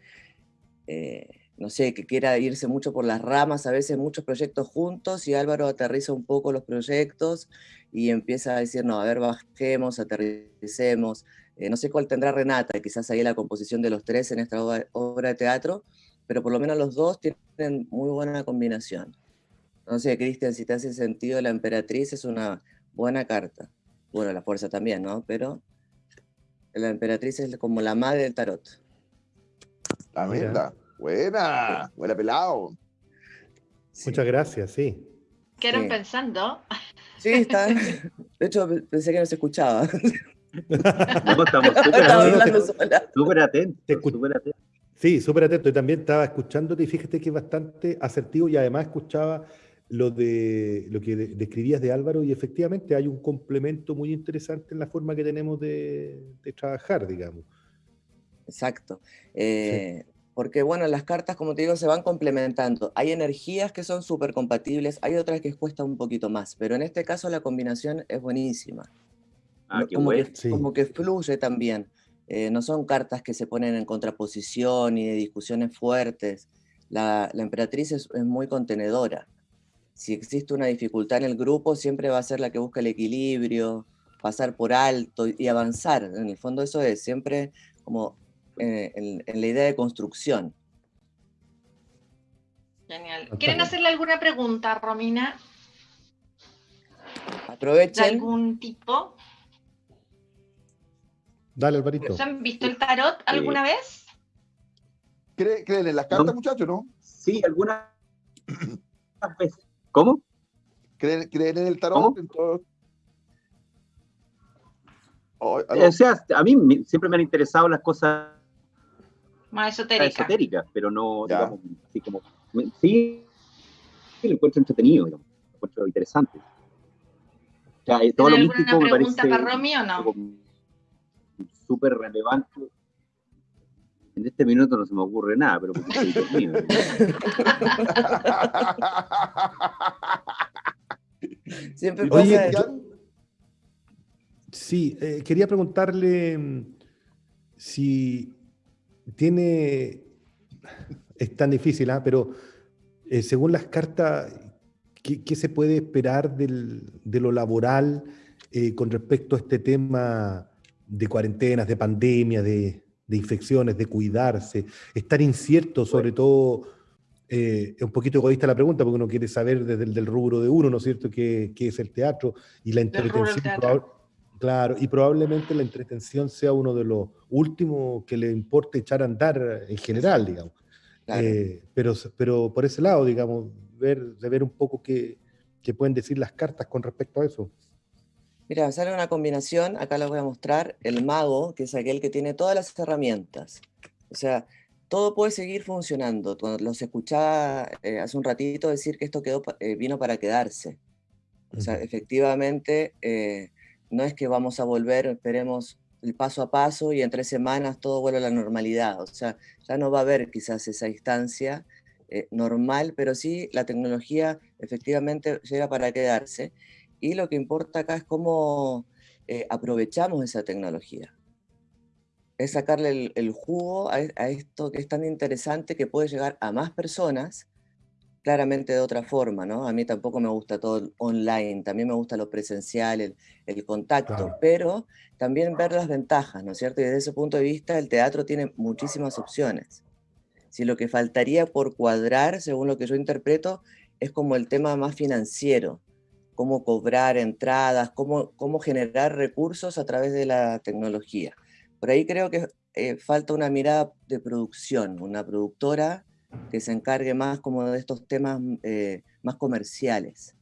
no sé, que quiera irse mucho por las ramas, a veces muchos proyectos juntos y Álvaro aterriza un poco los proyectos y empieza a decir, no, a ver, bajemos, aterricemos. Eh, no sé cuál tendrá Renata, quizás ahí la composición de los tres en esta obra de teatro, pero por lo menos los dos tienen muy buena combinación. No sé, Cristian, si te hace sentido, la emperatriz es una buena carta. Bueno, la fuerza también, ¿no? Pero la emperatriz es como la madre del tarot. La Mira. mierda. Buena. Buena pelado. Sí. Muchas gracias, sí. ¿Quedaron Sí. pensando? Sí, está. De hecho, pensé que no se escuchaba. No, estamos súper Estaba no, hablando atentos. sola. Súper atentos. Sí, súper atento. Y también estaba escuchándote y fíjate que es bastante asertivo y además escuchaba lo, de, lo que de- describías de Álvaro y efectivamente hay un complemento muy interesante en la forma que tenemos de, de trabajar, digamos. Exacto. Eh, porque bueno, las cartas, como te digo, se van complementando. Hay energías que son súper compatibles, hay otras que cuesta un poquito más, pero en este caso la combinación es buenísima. Ah, qué como, bueno. que, Sí. como que fluye también. Eh, no son cartas que se ponen en contraposición ni de discusiones fuertes. La, la emperatriz es, es muy contenedora. Si existe una dificultad en el grupo, siempre va a ser la que busca el equilibrio, pasar por alto y avanzar. En el fondo eso es siempre como eh, en, en la idea de construcción. Genial. ¿Quieren hacerle alguna pregunta, Romina? ¿De Aprovechen. algún tipo? Dale, Alvarito. ¿Se han visto el tarot alguna vez? ¿Creen, creen en las cartas, No. muchachos, no? Sí, algunas veces. ¿Cómo? ¿Creen, creen en el tarot? ¿Cómo? En todo- Oh, aló. O sea, a mí me- siempre me han interesado las cosas Más esotérica. esotéricas, pero no, Ya. digamos, así como. me- Sí, sí, lo encuentro entretenido, digamos, lo encuentro interesante. O sea, eh, todo lo ¿Tienen místico alguna me pregunta para Romy o no? súper relevante. En este minuto no se me ocurre nada, pero porque estoy dormido. Siempre Oye, pasa eso. ¿Ya? Sí, eh, quería preguntarle mm, si tiene, es tan difícil, ¿ah? pero eh, según las cartas, ¿qué, qué se puede esperar del- de lo laboral eh, con respecto a este tema de cuarentenas, de pandemia, de, de infecciones, de cuidarse? Estar incierto, sobre todo, eh, es un poquito egoísta la pregunta, porque uno quiere saber desde el del rubro de uno, ¿no es cierto?, qué, qué es el teatro y la entretención. Claro, y probablemente la entretención sea uno de los últimos que le importe echar a andar en general, digamos. Claro. Eh, pero, pero por ese lado, digamos, ver, de ver un poco qué, qué pueden decir las cartas con respecto a eso. Mira, sale una combinación, acá la voy a mostrar, el mago, que es aquel que tiene todas las herramientas. O sea, todo puede seguir funcionando. Cuando los escuchaba eh, hace un ratito decir que esto quedó, eh, vino para quedarse. O sea, efectivamente, eh, no es que vamos a volver, esperemos el paso a paso y en tres semanas todo vuelve a la normalidad. O sea, ya no va a haber quizás esa instancia eh, normal, pero sí la tecnología efectivamente llega para quedarse. Y lo que importa acá es cómo eh, aprovechamos esa tecnología. Es sacarle el, el jugo a, a esto que es tan interesante que puede llegar a más personas claramente de otra forma, ¿no? A mí tampoco me gusta todo online, también me gusta lo presencial, el, el contacto, Claro. pero también ver las ventajas, ¿no es cierto? Y desde ese punto de vista el teatro tiene muchísimas opciones. Si lo que faltaría por cuadrar, según lo que yo interpreto, es como el tema más financiero, cómo cobrar entradas, cómo, cómo generar recursos a través de la tecnología. Por ahí creo que eh, falta una mirada de producción, una productora que se encargue más como de estos temas eh, más comerciales.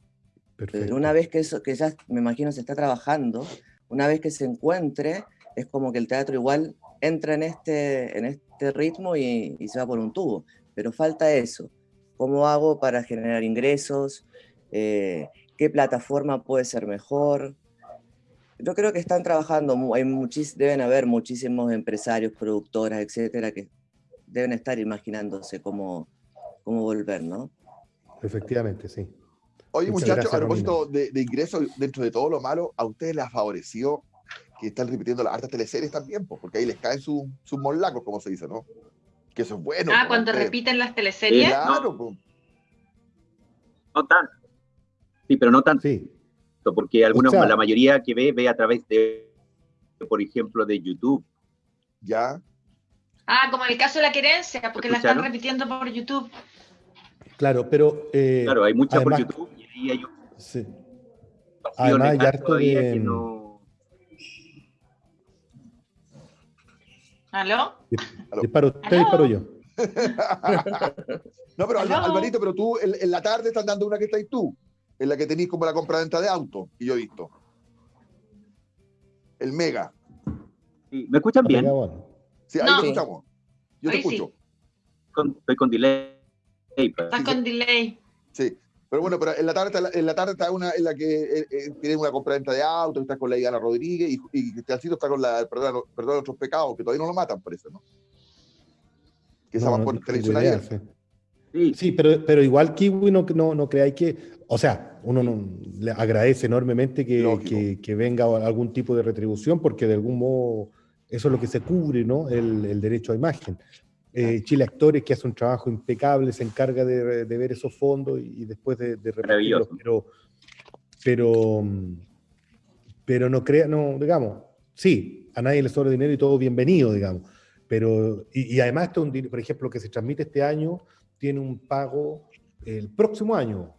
Perfecto. Pero una vez que eso, que ya me imagino se está trabajando, una vez que se encuentre, es como que el teatro igual entra en este, en este ritmo y, y se va por un tubo. Pero falta eso. ¿Cómo hago para generar ingresos? Eh, ¿Qué plataforma puede ser mejor? Yo creo que están trabajando, mu- hay muchis- deben haber muchísimos empresarios, productoras, etcétera, que deben estar imaginándose cómo, cómo volver, ¿no? Efectivamente, sí. Oye, muchachos, a propósito de, de ingresos, dentro de todo lo malo, ¿a ustedes les ha favorecido que están repitiendo las hartas teleseries también? po? Porque ahí les caen sus sus molacos, como se dice, ¿no? Que eso es bueno. Ah, cuando ustedes. repiten las teleseries. Claro. No tanto. Sí, pero no tanto, Sí, porque algunos, sea- la mayoría que ve, ve a través de, por ejemplo, de YouTube. ya. Ah, como en el caso de la querencia, porque la están repitiendo por YouTube. claro, pero... eh, Claro, hay muchas por YouTube y ahí hay un sí. Además, hay harto de- que no... ¿Aló? Aló. Disparo usted, Aló. disparo yo. No, pero Aló. Alvarito, pero tú en, en la tarde están dando una que estáis tú, en la que tenéis como la compra-venta de auto, y yo he visto. El Mega. Sí, ¿Me escuchan bien? Sí, ahí No. te Sí. escuchamos. Yo te sí. escucho. Con- estoy con delay. Estás Sí, con delay. Sí. Pero bueno, pero en la tarde en la tarde está una en la que eh, eh, tiene una compraventa de autos, está con la Diana Rodríguez y, y Cristiancito está con la Perdón, perdón otros pecados, que todavía no lo matan, parece, ¿no? Que esa No, va no por tengo televisión abierta. Sí. Sí, pero, pero igual Kiwi no, no, no creáis que, o sea, uno no, le agradece enormemente que, que, que venga algún tipo de retribución, porque de algún modo eso es lo que se cubre, ¿no? El, el derecho a imagen. Eh, Chile Actores, que hace un trabajo impecable, se encarga de, de ver esos fondos y, y después de, de repartirlos, pero, pero, pero no crea, no, digamos, sí, a nadie le sobra dinero y todo bienvenido, digamos. Pero, y, y además, por ejemplo, que se transmite este año, tiene un pago el próximo año.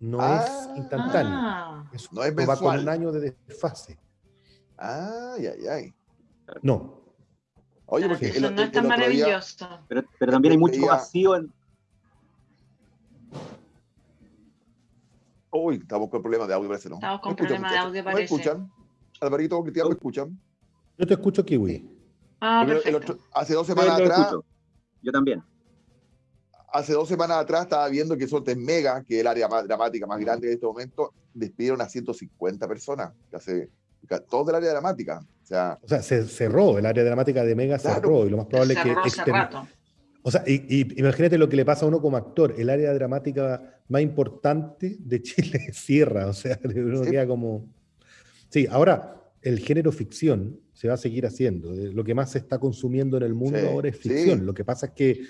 No Ah. es instantáneo. Ah, Es- No es va con un año de desfase. Ay, ay, ay. No. Oye, ah, porque eso el, no el- es el tan otro día, maravilloso. pero, pero también hay mucho vacío en. uy, estamos con problemas de audio, parece, ¿no? Estamos con ¿Me problemas de audio, ¿Me parece. escuchan? Alvarito, Cristian, ¿me escuchan? Yo te escucho, Kiwi. Ah, el perfecto. otro- hace dos semanas atrás, escucho. Yo también. Hace dos semanas atrás estaba viendo que Sortes Mega, que es el área más dramática más grande en este momento, despidieron a 150 personas, que todos del área dramática. O sea, O sea, se cerró, el área dramática de Mega Claro. cerró y lo más probable es que... Rato. O sea, y, y imagínate lo que le pasa a uno como actor. El área dramática más importante de Chile cierra. O sea, uno Sí. queda como... Sí, ahora el género ficción se va a seguir haciendo. Eh, Lo que más se está consumiendo en el mundo Sí, ahora es sí. ficción. Lo que pasa es que,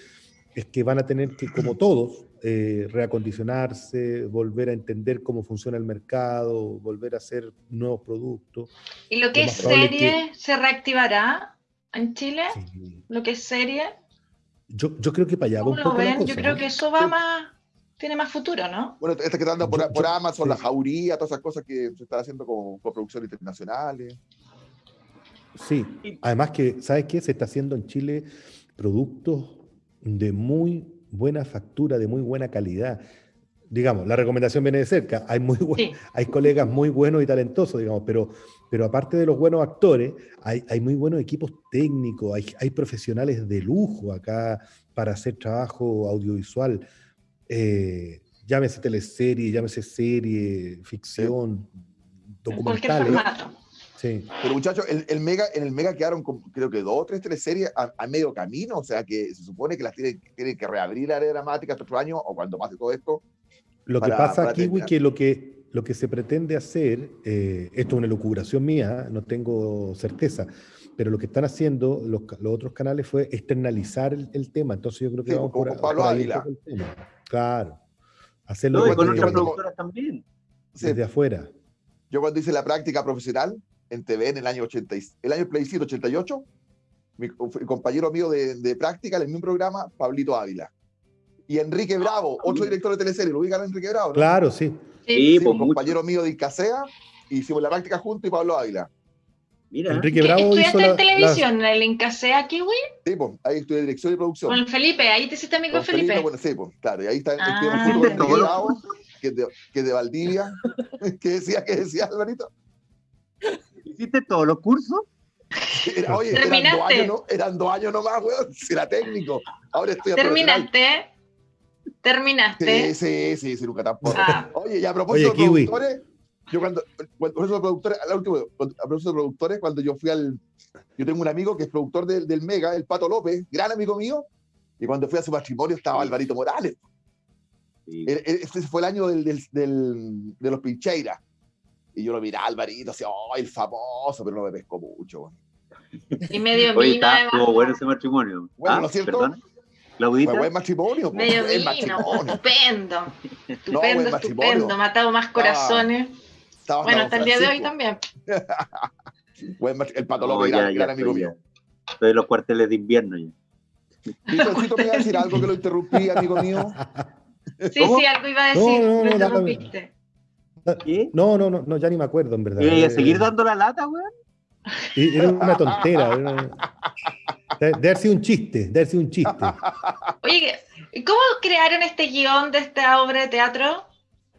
es que van a tener que, como todos, eh, reacondicionarse, volver a entender cómo funciona el mercado, volver a hacer nuevos productos. ¿Y lo que Lo es serie se reactivará en Chile? Sí. ¿Lo que es serie? Yo, yo creo que para allá va ¿Cómo un lo poco la ven? Yo creo ¿no? que eso va Sí. más, tiene más futuro, ¿no? bueno, esta que está dando por, Yo- por yo- Amazon, sí. la jauría, todas esas cosas que se están haciendo con, con producciones internacionales. Sí, además que, ¿sabes qué? Se está haciendo en Chile productos de muy buena factura, de muy buena calidad. Digamos, la recomendación viene de cerca. Hay, muy buen- Sí. hay colegas muy buenos y talentosos, digamos, pero, pero aparte de los buenos actores, hay, hay muy buenos equipos técnicos, hay, hay profesionales de lujo acá para hacer trabajo audiovisual. Eh, llámese teleserie, llámese serie, ficción, En cualquier documentales. formato. Sí. Pero muchachos, el, el Mega, en el Mega quedaron con, creo que dos o tres teleseries a, a medio camino, o sea que se supone que las tienen, tienen que reabrir la área dramática este otro año o cuando pase todo esto. Lo que para- pasa Kiwi, terminar. que lo que lo que se pretende hacer, eh, esto es una elucubración mía, no tengo certeza, pero lo que están haciendo los, los otros canales fue externalizar el, el tema. Entonces yo creo que Sí, vamos como por, con Pablo por. Claro. Hacerlo No, y desde, con otras productoras también. Sí, desde afuera. Yo cuando hice la práctica profesional en TV en el año 80, y- el año plebiscito 88, mi compañero mío de, de práctica en el mismo programa, Pablito Ávila. Y Enrique Bravo, otro director de teleserie, lo ubican a Enrique Bravo, ¿no? Claro, sí. Sí. Sí, pues mucho. compañero mío de Incasea, hicimos la práctica juntos y Pablo Ávila. Mira, Enrique ¿Qué- Bravo ¿Estudiaste la, en la- televisión, en el Incasea Kiwi? Sí, pues, ahí estudié dirección y producción. Con Felipe, ahí te hiciste amigo Con de Felipe. bueno, sí, pues, claro, y ahí está Ah. con Enrique Bravo, que es de, que es de Valdivia. ¿Qué decía, qué decía, Alvarito? ¿Hiciste todos los cursos? Era- oye, eran dos, Terminaste. años, no, eran dos años nomás, weón, si era técnico. Ahora estoy a. Terminaste. Terminaste. Sí, sí, sí, sí, nunca tampoco. Ah. Oye, y a propósito Oye, de Kiwi. productores, yo cuando, cuando- a propósito de productores, al último, cuando- a propósito de productores, cuando yo fui al, yo tengo un amigo que es productor del, del Mega, el Pato López, gran amigo mío, y cuando fui a su matrimonio estaba Alvarito Morales. Sí. Este fue el año del, del, del- de los Pincheiras. Y yo lo miraba, Alvarito, así, oh, el famoso, pero no me pescó mucho. Y medio Oye, vino estuvo bueno ese matrimonio. Bueno, Ah, ¿no es cierto? ¿Perdón? Fue buen matrimonio, Medio buen vino. matrimonio. Estupendo. Estupendo, matrimonio. estupendo. Matado más corazones. Estaba bueno, hasta el día de hoy también. Buen el Pato No, gran, ya gran amigo mío. Estoy en los cuarteles de invierno ya. Cristiancito, me iba a decir algo que lo interrumpí, amigo mío. Sí, ¿Cómo? sí, algo iba a No, decir. no, lo no, dame. interrumpiste. ¿Qué? No, no, no, no, ya ni me acuerdo, en verdad. ¿Y a Eh, seguir dando la lata, weón? Era una tontera. era una- De, haber sido un chiste, de haber sido un chiste. Oye, ¿y ¿cómo crearon este guion de esta obra de teatro?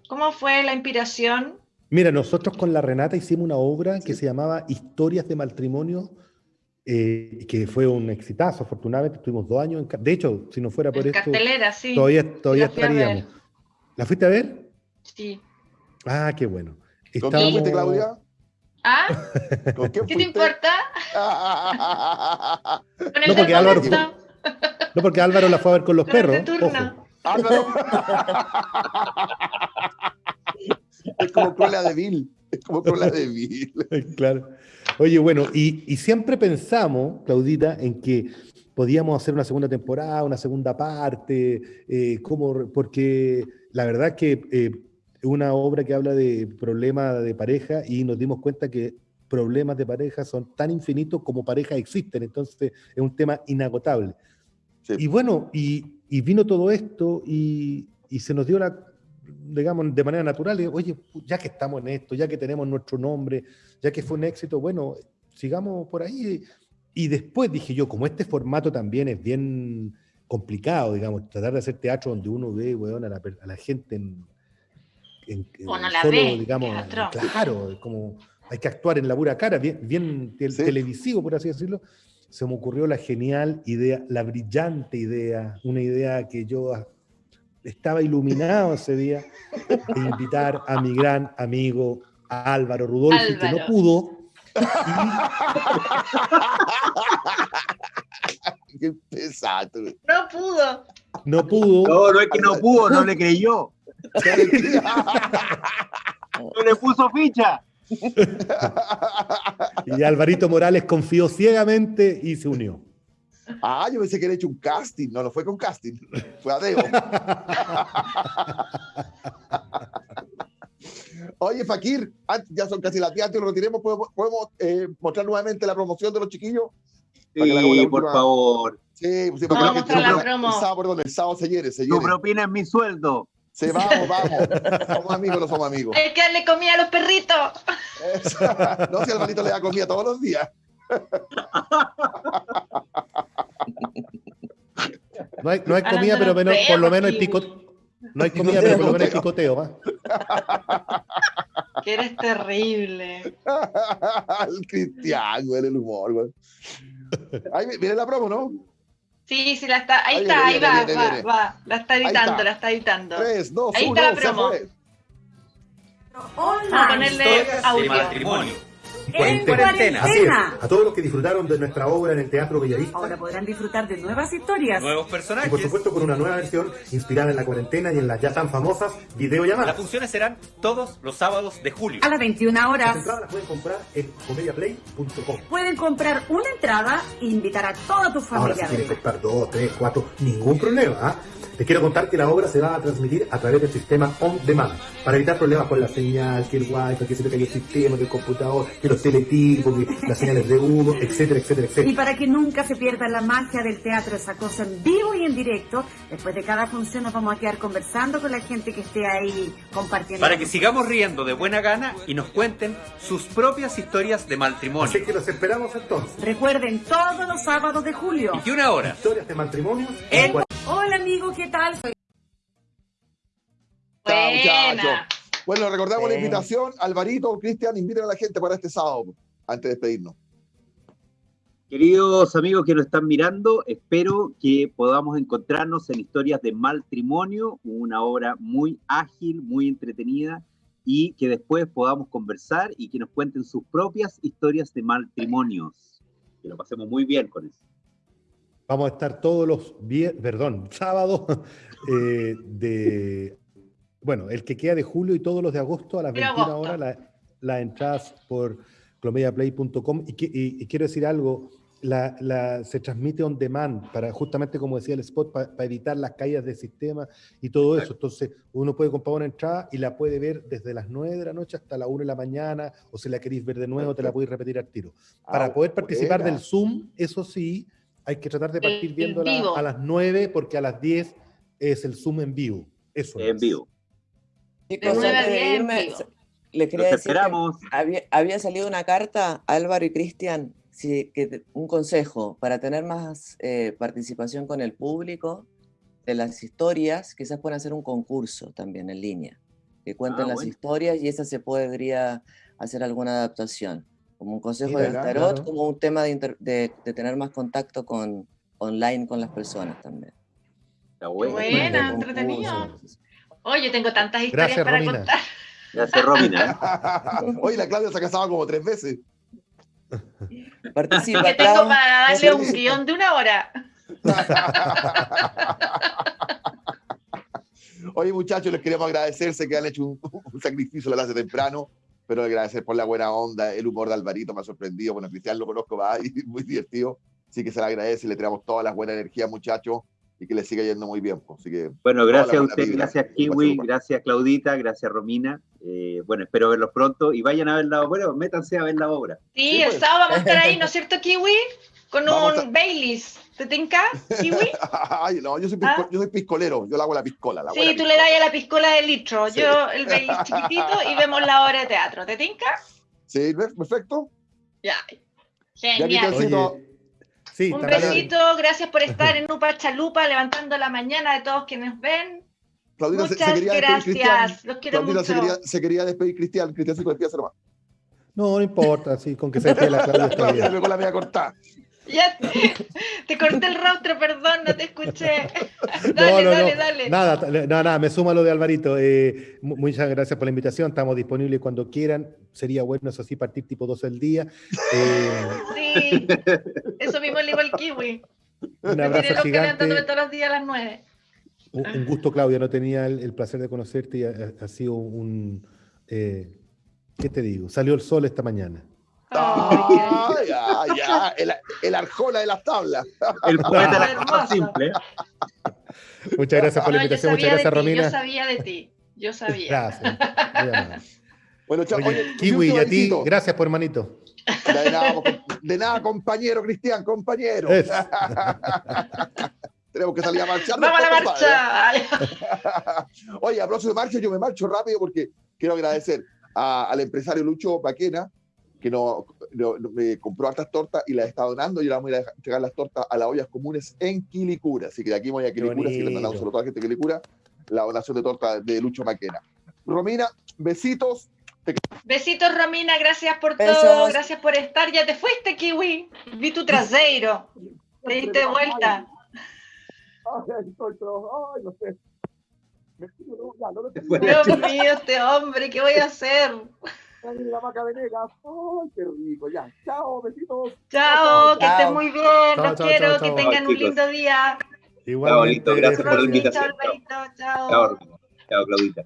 ¿Cómo fue la inspiración? Mira, nosotros con la Renata hicimos una obra que se llamaba Historias de Matrimonio, eh, que fue un exitazo, afortunadamente, estuvimos dos años en... De hecho, si no fuera por En esto, cartelera, sí. todavía, todavía la estaríamos. ¿La fuiste a ver? Sí. Ah, qué bueno. ¿Con quién fuiste, Estábamos- Claudia? ¿Ah? ¿Con quién ¿Qué te importa? Con el No, porque Álvaro-. No, porque Álvaro la fue a ver con los Con perros. Ojo. Álvaro. es como Cruella de Vil. Es como Cruella de Vil. Claro. Oye, bueno, y, y siempre pensamos, Claudita, en que podíamos hacer una segunda temporada, una segunda parte, eh, cómo- porque la verdad es que eh, una obra que habla de problemas de pareja y nos dimos cuenta que problemas de pareja son tan infinitos como parejas existen, entonces es un tema inagotable. Sí. Y bueno, y, y vino todo esto y, y se nos dio la, digamos, de manera natural, oye, ya que estamos en esto, ya que tenemos nuestro nombre, ya que fue un éxito, bueno, sigamos por ahí. Y después dije yo, como este formato también es bien complicado, digamos, tratar de hacer teatro donde uno ve, weón, a la, a la gente en... en- no la solo, ve, digamos, claro, como hay que actuar en la pura cara, bien, bien Sí. televisivo, por así decirlo. Se me ocurrió la genial idea, la brillante idea, una idea que yo estaba iluminado ese día, de invitar a mi gran amigo Álvaro Rudolfi, que no Álvaro. pudo. Qué pesado. No pudo. No pudo. No, no es que no pudo, no le creyó. No le puso ficha. Y Alvarito Morales confió ciegamente y se unió. Ah, yo pensé que era hecho un casting. No, no fue con casting. Fue a Deo. Oye, Fakir, antes- ya son casi las 10, antes de que lo retiremos, ¿podemos, podemos, eh, mostrar nuevamente la promoción de los chiquillos? Sí, la por última- favor. Sí, pues sí, Vamos para a que la mostrar gente- la el sábado, perdón, el sábado se hiere, se Tu propina es mi sueldo. Sí, vamos, vamos. Somos amigos, no somos amigos. Hay que darle comida a los perritos. no, si Alvarito le da comida todos los días. No hay, no hay Hablando comida, pero menos, por lo menos el Kiwi. pico, no hay comida, pero por lo menos el picoteo, ¿va? Que eres terrible. el Cristian, güey, el humor, güey. Ahí viene la promo, ¿no? Sí, sí, la está. Ahí Ahí está, viene, ahí viene, va, viene, va, viene. va. La está editando, está. la está editando. 3, 2, Ahí 1, está la promo. Vamos a ponerle de audio. matrimonio. En cuarentena. Así es, a todos los que disfrutaron de nuestra obra en el Teatro Bellavista. Ahora podrán disfrutar de nuevas historias. Nuevos Y por personajes. supuesto con una nueva versión inspirada en la cuarentena y en las ya tan famosas Las videollamadas. funciones serán todos los sábados de julio. A las 21 Las horas entradas las pueden comprar en comediaplay.com. pueden comprar una entrada e invitar a toda tu Ahora si familia. quieren comprar dos, tres, cuatro, ningún problema. ¿ah? Les quiero contar que la obra se va a transmitir a través del sistema On Demand para evitar problemas con la señal, que el wifi, que se te cayó el sistema, que el computador, que los teletipos, que las señales de humo, etcétera, etcétera, Y etcétera. para que nunca se pierda la magia del teatro esa cosa en vivo y en directo, después de cada función nos vamos a quedar conversando con la gente que esté ahí compartiendo. Para que sigamos riendo de buena gana y nos cuenten sus propias historias de Así matrimonio. que los esperamos entonces. Recuerden, todos los sábados de julio. Y una hora. Historias de matrimonio En- Hola amigo, ¿qué tal? Soy Chao. Bueno, recordamos la invitación. Alvarito, Cristian, inviten a la gente para este sábado, antes de despedirnos. Queridos amigos que nos están mirando, espero que podamos encontrarnos en Historias de Matrimonio, una obra muy ágil, muy entretenida, y que después podamos conversar y que nos cuenten sus propias historias de matrimonios. Que lo pasemos muy bien con eso. Vamos a estar todos los perdón, sábados eh, de, bueno, el que queda de julio y todos los de agosto a las De 21 agosto. horas, la- las entradas por clomediaplay.com. Y, y- y quiero decir algo, la, la- se transmite on demand para justamente como decía el spot, para evitar las caídas del sistema y todo eso. Entonces uno puede comprar una entrada y la puede ver desde las 9 de la noche hasta la 1 de la mañana, o si la queréis ver de nuevo, te la podéis repetir al tiro. Para Ah, poder participar buena. del Zoom, eso sí, hay que tratar de partir En viéndola a las 9 porque a las 10 es el Zoom en vivo. Eso En es. vivo. Chicos, a de diez en irme, vivo. les quería Los decir que esperamos. había, había salido una carta, Álvaro y Cristian, sí, que un consejo para tener más eh, participación con el público de las historias, quizás puedan hacer un concurso también en línea, que cuenten Ah, las bueno. historias y esa se podría hacer alguna adaptación, como un consejo Mira, claro, tarot, claro. como un tema de, inter- de- de tener más contacto con online con las personas también. Está bueno. Buena, de entretenido. Oye, tengo tantas historias Gracias, para Romina. contar. Gracias, Romina. Oye, la Claudia se ha casado como tres veces. Participa, Que tengo para darle un guion de una hora. Oye, muchachos, les queremos agradecerse que han hecho un, un sacrificio la hace temprano, pero agradecer por la buena onda, el humor de Alvarito me ha sorprendido. Bueno, Cristian lo conozco, va, y muy divertido. Así que se le agradece, le tiramos todas las buenas energías, muchachos, y que le siga yendo muy bien. pues. Así que Bueno, gracias a usted, vibra. gracias Kiwi, gracias Claudita, gracias Romina. Eh, bueno, espero verlos pronto y vayan a ver la obra, bueno, métanse a ver la obra. Sí, Sí, el pues. sábado vamos a estar ahí, ¿no es cierto, Kiwi? Con Vamos un a- Baileys. ¿Te tinca, Kiwi? Ay, no, yo soy, pisco- ¿Ah? yo soy piscolero, yo le hago la piscola. La Sí, tú le das a la piscola de litro, Sí. yo el Baileys chiquitito y vemos la obra de teatro. ¿Te tinca? Sí, perfecto. Ya. Ya, Genial. Oye, sí, Un besito, gracias por estar en Upa Chalupa, levantando la mañana de todos quienes ven. Claudita se- se, Muchas quería despedir Cristian. gracias, los quiero se mucho. quería, se quería despedir Cristian. Cristian se despide nomás. No, no importa, sí, con que se despida la Claudia Claudia se con la media cortada. Ya te, te corté el rostro, perdón, no te escuché. Dale, no, dale, no. dale. Nada, nada, nada, me suma lo de Alvarito. Eh, mu- muchas gracias por la invitación. Estamos disponibles cuando quieran. Sería bueno, eso sí, partir tipo 12 del día. Eh, Sí, eso mismo le digo al kiwi. un Me abrazo los levantándome gigante. todos los días a las nueve. Un, un gusto, Claudia. No tenía el, el placer de conocerte y ha, ha sido un. eh, ¿Qué te digo? Salió el sol esta mañana. Ah, ya. El, el arjona de las tablas. El poeta de la Hermoso. cosa simple. Muchas gracias por la No, yo invitación. Muchas gracias, ti, yo Romina. sabía de ti, yo sabía. Gracias. Bueno, chao. Oye, Oye, Kiwi, y a ti, gracias por hermanito. De nada, de nada, compañero Cristian, compañero. Tenemos que salir a marchar. Vamos a la marcha. Oye, a propósito de marcha, yo me marcho rápido porque quiero agradecer a- al empresario Lucho Paquena, que no, no- no- me compró hartas tortas y las está donando. Y ahora vamos a ir a entregar las tortas a las ollas comunes en Quilicura. Así que de aquí voy a Quilicura, así que le mandamos un saludo a toda la gente de Quilicura, la donación de torta de Lucho Maquena. Romina, besitos. Besitos, Romina, gracias por Besos. todo, gracias por estar. Ya te fuiste, Kiwi. Vi tu trasero. Te diste vuelta. Ay, estoy todo- ay, no sé. Me tiro, no, ya, no lo tengo. Bueno. Dios mío, este hombre, ¿qué voy a hacer? Ay, la maca venegas. Ay, qué rico. Ya, chao, besitos. Chao, que Chao. estés muy bien, Chao, los chao, quiero, chao, que tengan un lindo día. Chao, lindo, gracias por la invitación. Chao. Chao, Claudita.